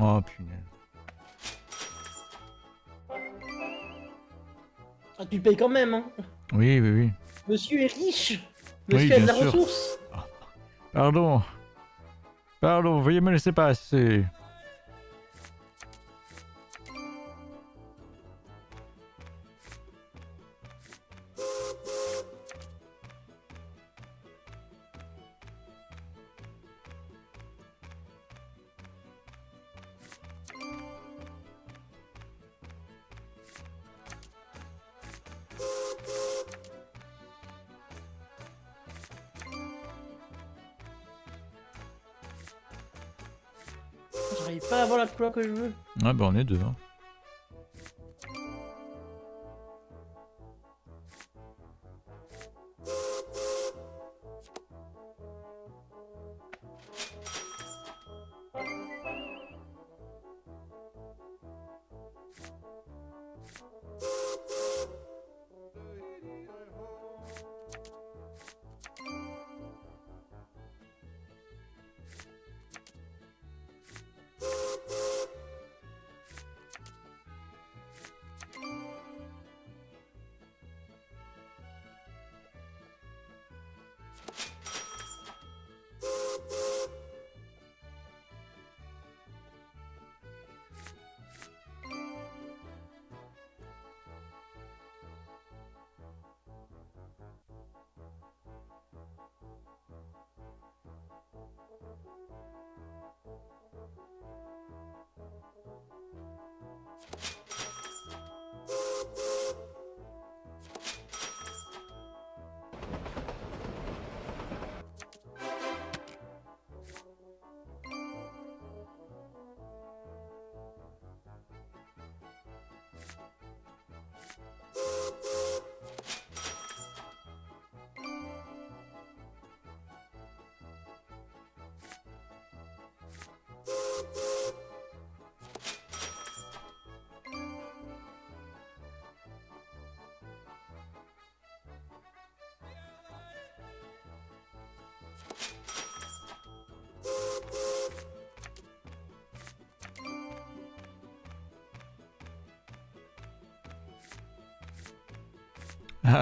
[SPEAKER 1] Oh punaise.
[SPEAKER 2] Ah, tu le payes quand même, hein.
[SPEAKER 1] Oui, oui, oui.
[SPEAKER 2] Monsieur est riche.
[SPEAKER 1] Oui,
[SPEAKER 2] Monsieur a de la
[SPEAKER 1] sûr.
[SPEAKER 2] ressource.
[SPEAKER 1] Pardon. Pardon, veuillez me laisser passer.
[SPEAKER 2] J'arrive pas à avoir la couleur que je veux.
[SPEAKER 1] Ouais, bah on est deux. Hein.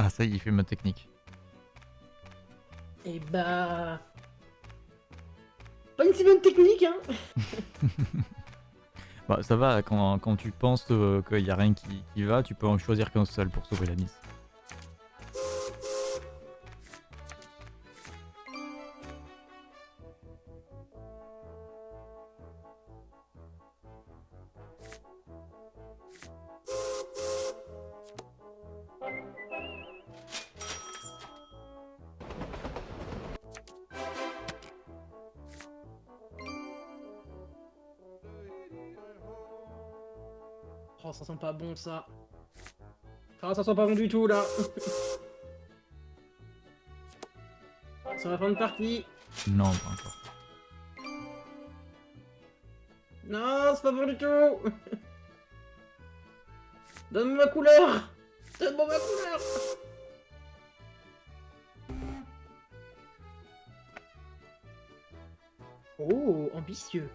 [SPEAKER 1] Ah, ça y est, il fait ma technique.
[SPEAKER 2] Et bah. Pas une si bonne technique, hein. (laughs)
[SPEAKER 1] Bah ça va, quand, quand tu penses euh, qu'il y a rien qui, qui va, tu peux en choisir qu'un seul pour sauver la mise.
[SPEAKER 2] Ça sent pas bon ça. Ah, ça sent pas bon du tout là. C'est ma fin de partie.
[SPEAKER 1] Non, pas encore.
[SPEAKER 2] Non, c'est pas bon du tout. Donne-moi ma couleur. Donne-moi ma couleur. Oh, ambitieux.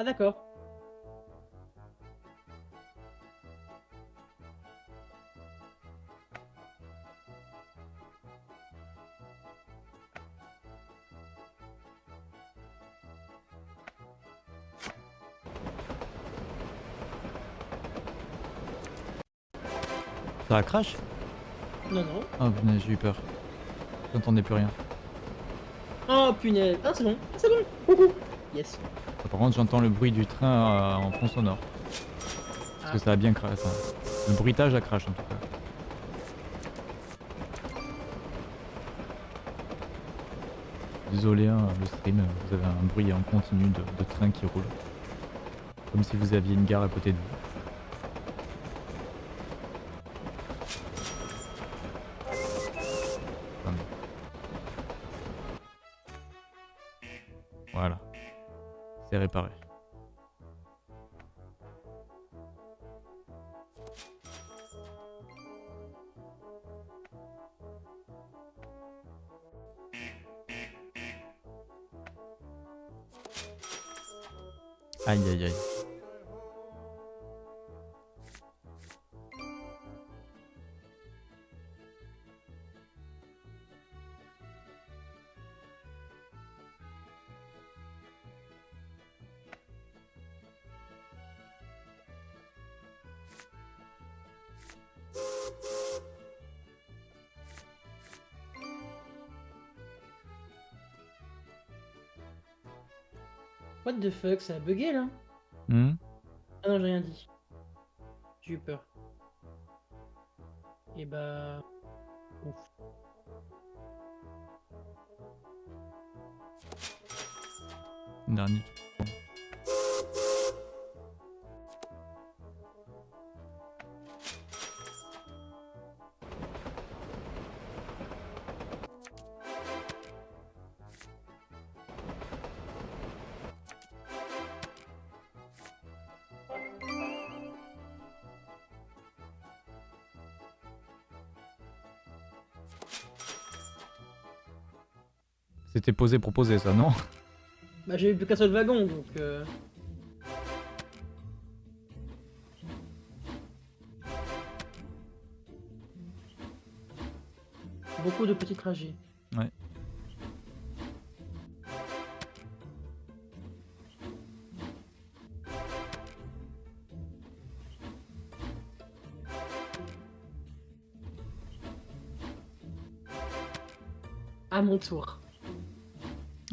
[SPEAKER 2] Ah d'accord.
[SPEAKER 1] Ça a crash?
[SPEAKER 2] Non, non.
[SPEAKER 1] Ah punaise, j'ai eu peur. J'entendais plus rien.
[SPEAKER 2] Oh punaise. Ah c'est bon. Ah, c'est bon. Coucou. Yes.
[SPEAKER 1] Par contre, j'entends le bruit du train euh, en fond sonore. Parce que ça a bien crash. Le bruitage a crash en tout cas. Désolé, hein, le stream, vous avez un bruit en continu de, de train qui roule. Comme si vous aviez une gare à côté de vous.
[SPEAKER 2] The fuck, ça a bugué là
[SPEAKER 1] Hmm
[SPEAKER 2] Ah non, j'ai rien dit. J'ai eu peur. Et bah... Ouf.
[SPEAKER 1] Dernier. C'était posé poser ça, non
[SPEAKER 2] Bah j'ai eu plus qu'un seul wagon, donc... Euh... Beaucoup de petits trajets.
[SPEAKER 1] Ouais.
[SPEAKER 2] À mon tour.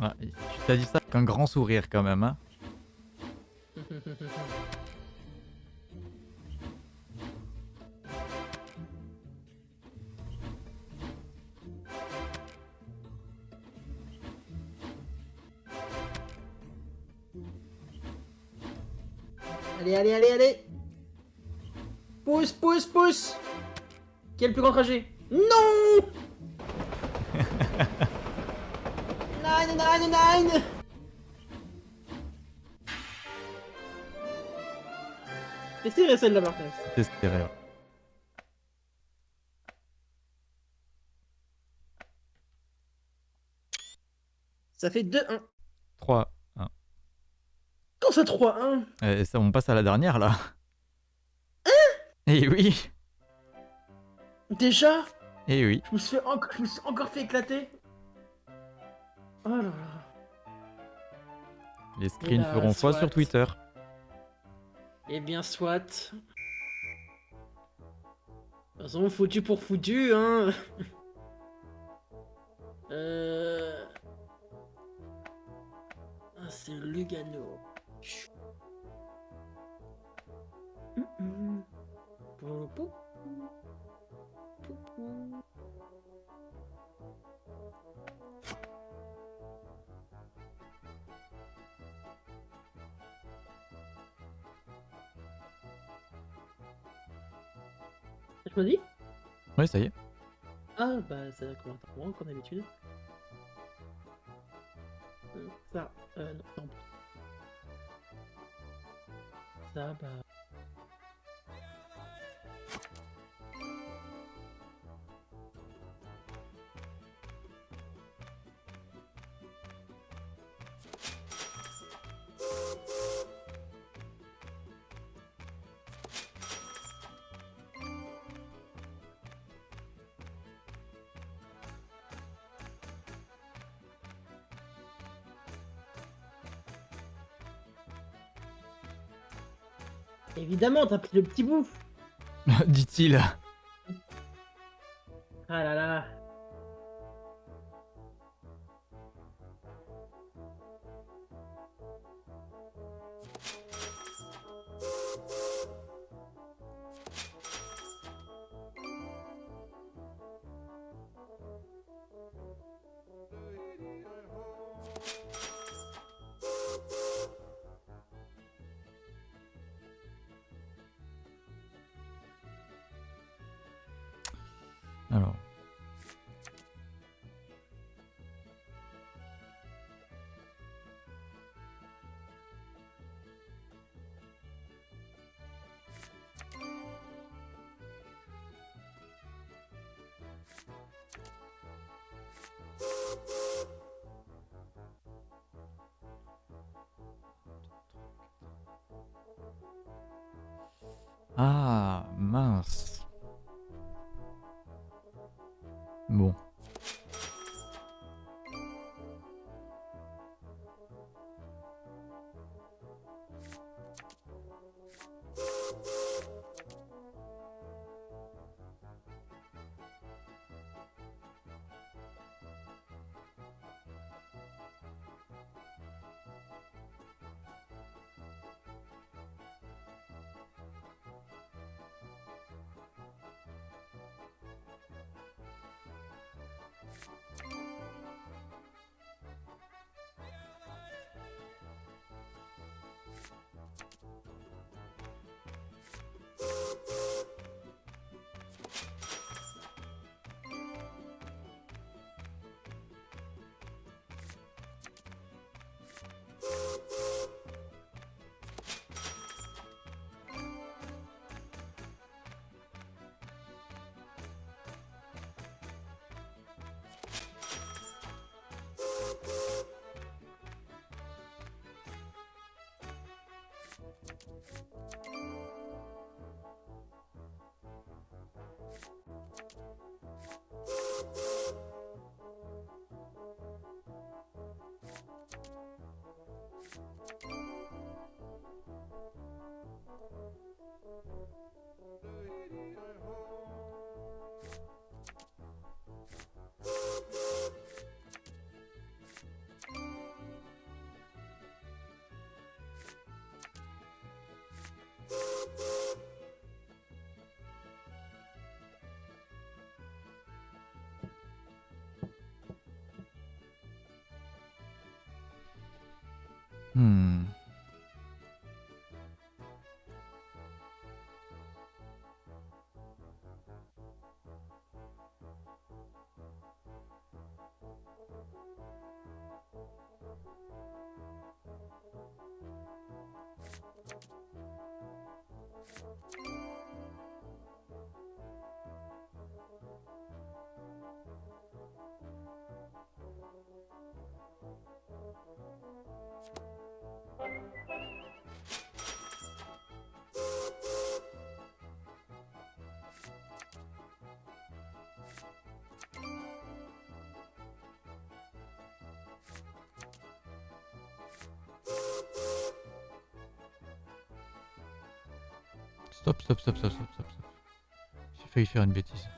[SPEAKER 1] Ah, Tu t'as dit ça avec un grand sourire quand même, hein.
[SPEAKER 2] Allez, allez, allez, allez. Pousse, pousse, pousse. Qui est le plus grand trajet? Serré celle-là contre.
[SPEAKER 1] C'est serré. ouais.
[SPEAKER 2] Ça fait 2-1.
[SPEAKER 1] 3, 1.
[SPEAKER 2] Quand ça 3-1
[SPEAKER 1] Euh, ça, on passe à la dernière là. Eh oui,
[SPEAKER 2] Déjà?
[SPEAKER 1] Eh oui.
[SPEAKER 2] je me, suis fait enc- je me suis encore fait éclater. Oh là là.
[SPEAKER 1] Les screens feront foi sur Twitter.
[SPEAKER 2] Eh bien, soit. De toute façon, foutu pour foutu, hein. (laughs) euh... c'est Lugano. Hum, hum. Pou,
[SPEAKER 1] Oui, ça y est.
[SPEAKER 2] Ah bah ça commence à moi comme d'habitude. Euh, Ça, euh, non, pis. Ça, bah... Évidemment, t'as pris le petit bout (laughs)
[SPEAKER 1] Dit-il. Hmm. Stop, stop, stop, stop, stop, stop. J'ai failli faire une bêtise.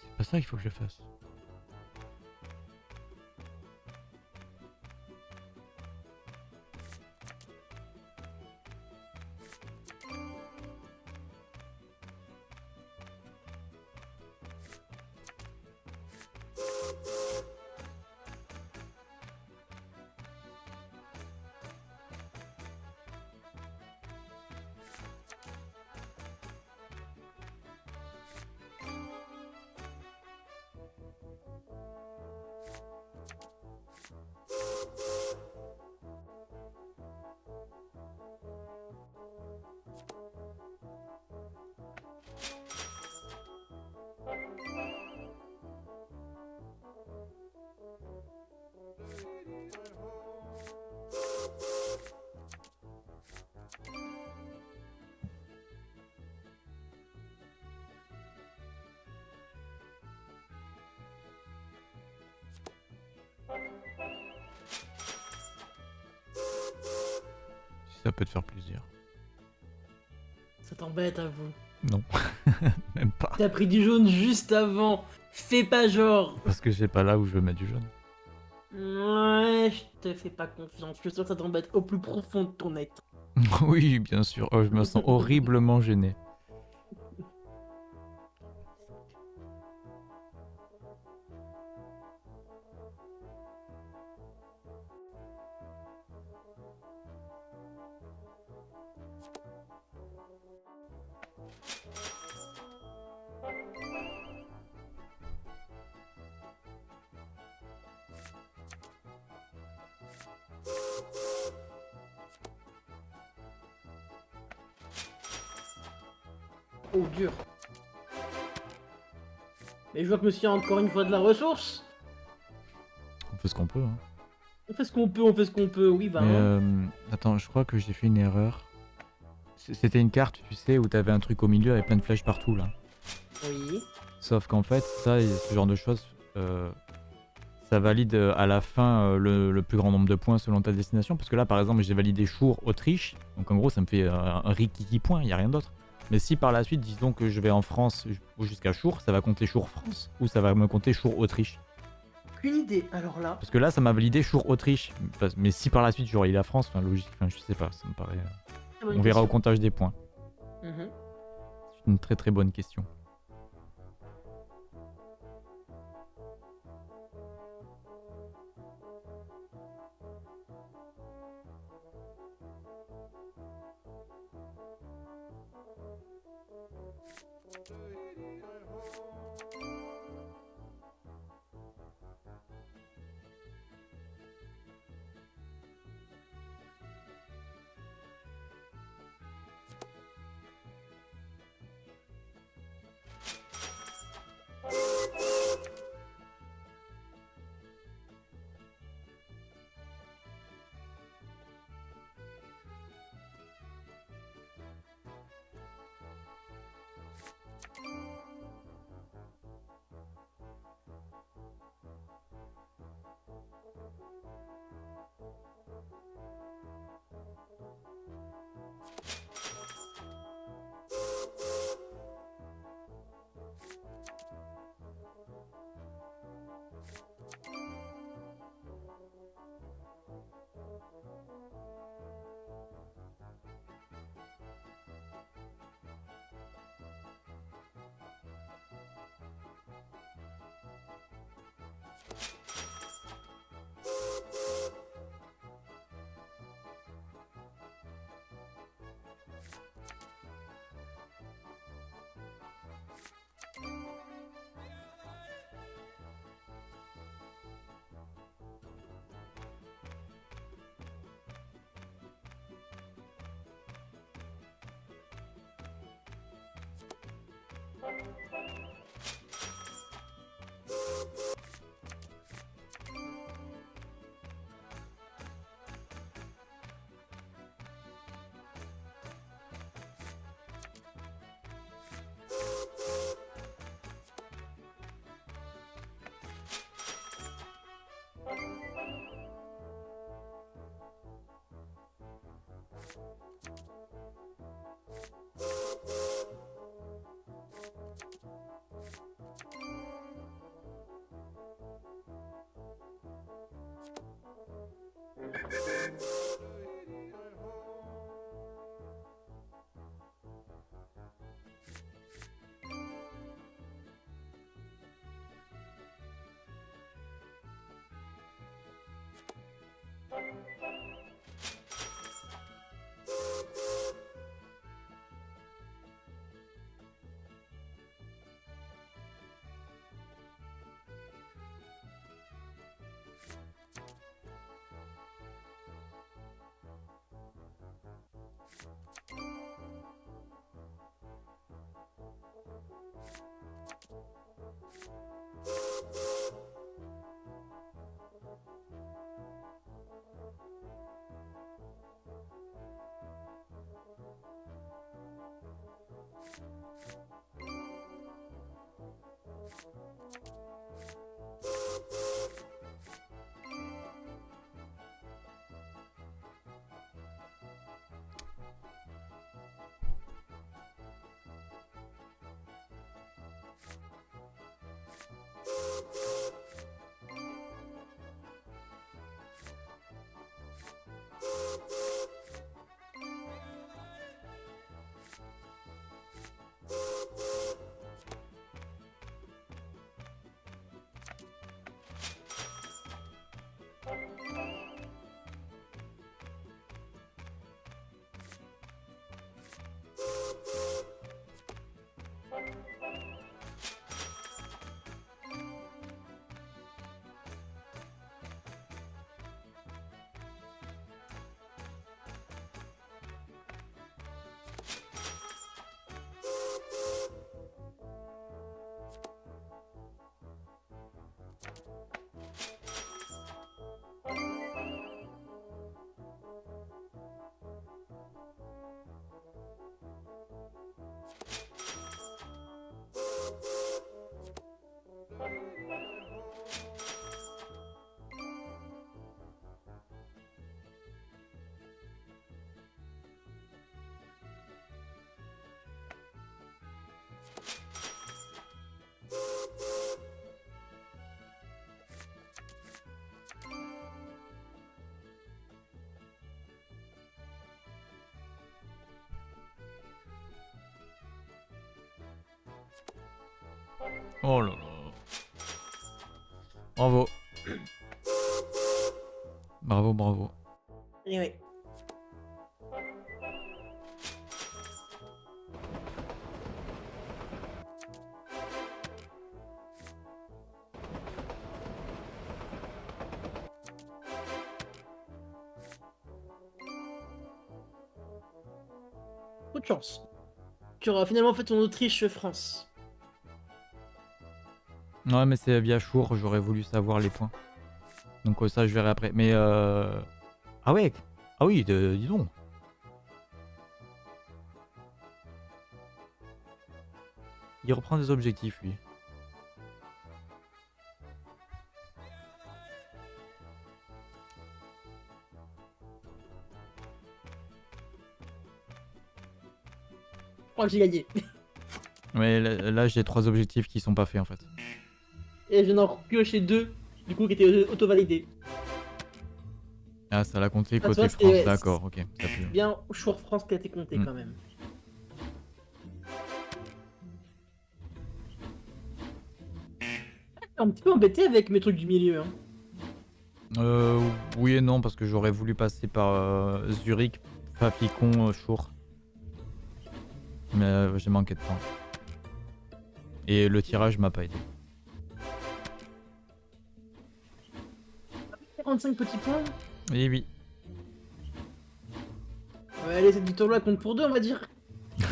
[SPEAKER 1] C'est pas ça qu'il faut que je fasse.
[SPEAKER 2] T'as pris du jaune juste avant. Fais pas genre.
[SPEAKER 1] Parce que c'est pas là où je veux mettre du jaune.
[SPEAKER 2] Ouais, je te fais pas confiance. Je suis sûr que ça t'embête au plus profond de ton être. (laughs)
[SPEAKER 1] oui, bien sûr. Oh, je me sens horriblement gêné.
[SPEAKER 2] Dur. Mais je vois que monsieur a encore une fois de la ressource.
[SPEAKER 1] On fait ce qu'on peut. Hein.
[SPEAKER 2] On fait ce qu'on peut, on fait ce qu'on peut. Oui, bah.
[SPEAKER 1] Mais
[SPEAKER 2] hein.
[SPEAKER 1] euh, attends, je crois que j'ai fait une erreur. C'était une carte, tu sais, où t'avais un truc au milieu avec plein de flèches partout là.
[SPEAKER 2] Oui.
[SPEAKER 1] Sauf qu'en fait, ça, et ce genre de choses, euh, ça valide euh, à la fin le, le plus grand nombre de points selon ta destination. Parce que là, par exemple, j'ai validé Chour, Autriche. Donc en gros, ça me fait euh, un rikiki point, il n'y a rien d'autre. Mais si par la suite, disons que je vais en France ou jusqu'à Chour, ça va compter Chour France ou ça va me compter Chour Autriche.
[SPEAKER 2] Aucune idée. Alors là.
[SPEAKER 1] Parce que là, ça m'a validé Chour Autriche. Mais si par la suite, j'aurais eu la France, enfin logique, enfin je sais pas, ça me paraît. euh, On verra au comptage des points.
[SPEAKER 2] Mhm.
[SPEAKER 1] C'est une très très bonne question. You. Thank you. Thank you. Oh là là. Bravo. Bravo, bravo.
[SPEAKER 2] Et oui. Coup de chance. Tu auras finalement fait ton Autriche-France.
[SPEAKER 1] Ouais, mais c'est via Chour, j'aurais voulu savoir les points. Donc euh, ça, je verrai après. Mais euh... Ah ouais Ah oui, de- dis donc. Il reprend des objectifs, lui.
[SPEAKER 2] Je crois que j'ai gagné.
[SPEAKER 1] Mais là, là, j'ai trois objectifs qui sont pas faits, en fait.
[SPEAKER 2] Et je viens d'en piocher deux, du coup, qui étaient auto-validés.
[SPEAKER 1] Ah, ça l'a compté
[SPEAKER 2] Ah,
[SPEAKER 1] côté France, d'accord, ok. Ça pue.
[SPEAKER 2] Bien, Chour France qui a été compté
[SPEAKER 1] Mm.
[SPEAKER 2] quand même. Un petit peu embêté avec mes trucs du milieu. Hein.
[SPEAKER 1] Euh, oui et non, parce que j'aurais voulu passer par euh, Zurich, Faficon, euh, Chour. Mais euh, j'ai manqué de temps. Et le tirage m'a pas aidé.
[SPEAKER 2] 45 petits points.
[SPEAKER 1] Et oui.
[SPEAKER 2] Ouais, allez, cette victoire-là compte pour deux, on va dire. (laughs)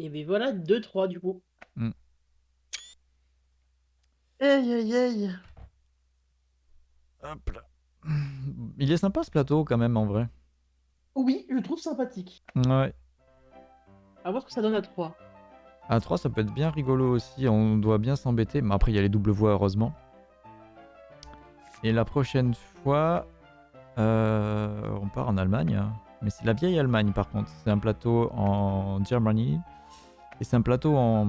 [SPEAKER 2] Et ben voilà, 2-3 du coup.
[SPEAKER 1] Mm.
[SPEAKER 2] Aïe aïe aïe.
[SPEAKER 1] Hop là. Il est sympa ce plateau quand même en vrai.
[SPEAKER 2] Oui, je le trouve sympathique.
[SPEAKER 1] Ouais.
[SPEAKER 2] À voir ce que ça donne à 3.
[SPEAKER 1] À 3 ça peut être bien rigolo aussi, on doit bien s'embêter. Mais après il y a les doubles voix heureusement. Et la prochaine fois, euh, on part en Allemagne. Mais c'est la vieille Allemagne par contre. C'est un plateau en Germany. Et c'est un plateau en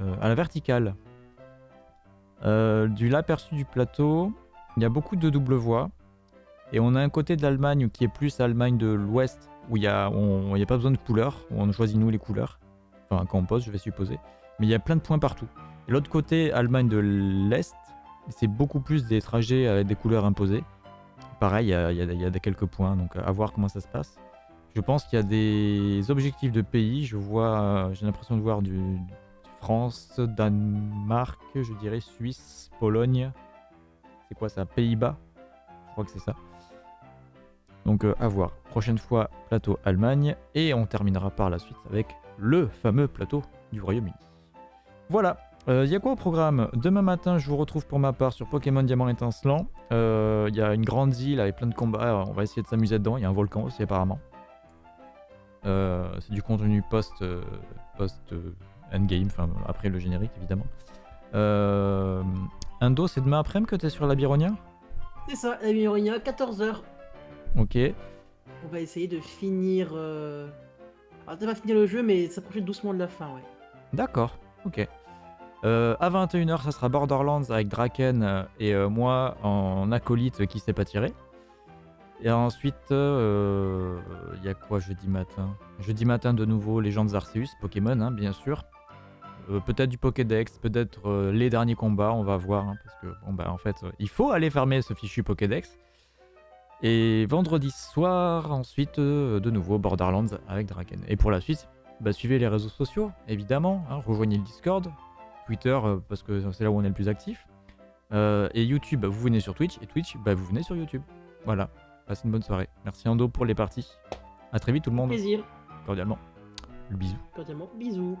[SPEAKER 1] euh, à la verticale. Euh, du l'aperçu du plateau, il y a beaucoup de doubles voies. Et on a un côté de l'Allemagne qui est plus Allemagne de l'Ouest, où il n'y a, a pas besoin de couleurs, on choisit nous les couleurs. Enfin, quand on pose, je vais supposer. Mais il y a plein de points partout. L'autre côté, Allemagne de l'Est, c'est beaucoup plus des trajets avec des couleurs imposées. Pareil, il y a, quelques points, donc à voir comment ça se passe. Je pense qu'il y a des objectifs de pays. Je vois, j'ai l'impression de voir du France, Danemark, je dirais Suisse, Pologne. C'est quoi ça Pays-Bas? Je crois que c'est ça. Donc euh, à voir. Prochaine fois, plateau Allemagne. Et on terminera par la suite avec le fameux plateau du Royaume-Uni. Voilà. Il y a quoi au programme? Demain matin, je vous retrouve pour ma part sur Pokémon Diamant Étincelant. Il y a une grande île avec plein de combats. On va essayer de s'amuser dedans. Il y a un volcan aussi apparemment. Euh, c'est du contenu post, euh, post euh, endgame, enfin après le générique évidemment. Euh, Indo, c'est demain après-midi que t'es sur la Byronia
[SPEAKER 2] C'est ça, la Mironia, 14h.
[SPEAKER 1] Ok.
[SPEAKER 2] On va essayer de finir. Euh... Alors, pas finir le jeu, mais s'approcher doucement de la fin, ouais.
[SPEAKER 1] D'accord, ok. Euh, à 21h, ça sera Borderlands avec Draken euh, et euh, moi en acolyte qui s'est pas tiré. Et ensuite, il y a quoi jeudi matin? Jeudi matin, de nouveau, Legends Arceus, Pokémon, hein, bien sûr. Euh, peut-être du Pokédex, peut-être euh, les derniers combats, on va voir. hein, parce que, bon, bah, en fait, euh, il faut aller fermer ce fichu Pokédex. Et vendredi soir, ensuite, de nouveau, Borderlands avec Draken. Et pour la suite, bah, suivez les réseaux sociaux, évidemment. hein, rejoignez le Discord, Twitter, parce que c'est là où on est le plus actif. Et YouTube, bah, vous venez sur Twitch. Et Twitch, bah, vous venez sur YouTube. Voilà. Passez une bonne soirée. Merci Ando pour les parties. A très vite tout le monde,
[SPEAKER 2] Plaisir.
[SPEAKER 1] cordialement. Le bisou.
[SPEAKER 2] Cordialement, bisous.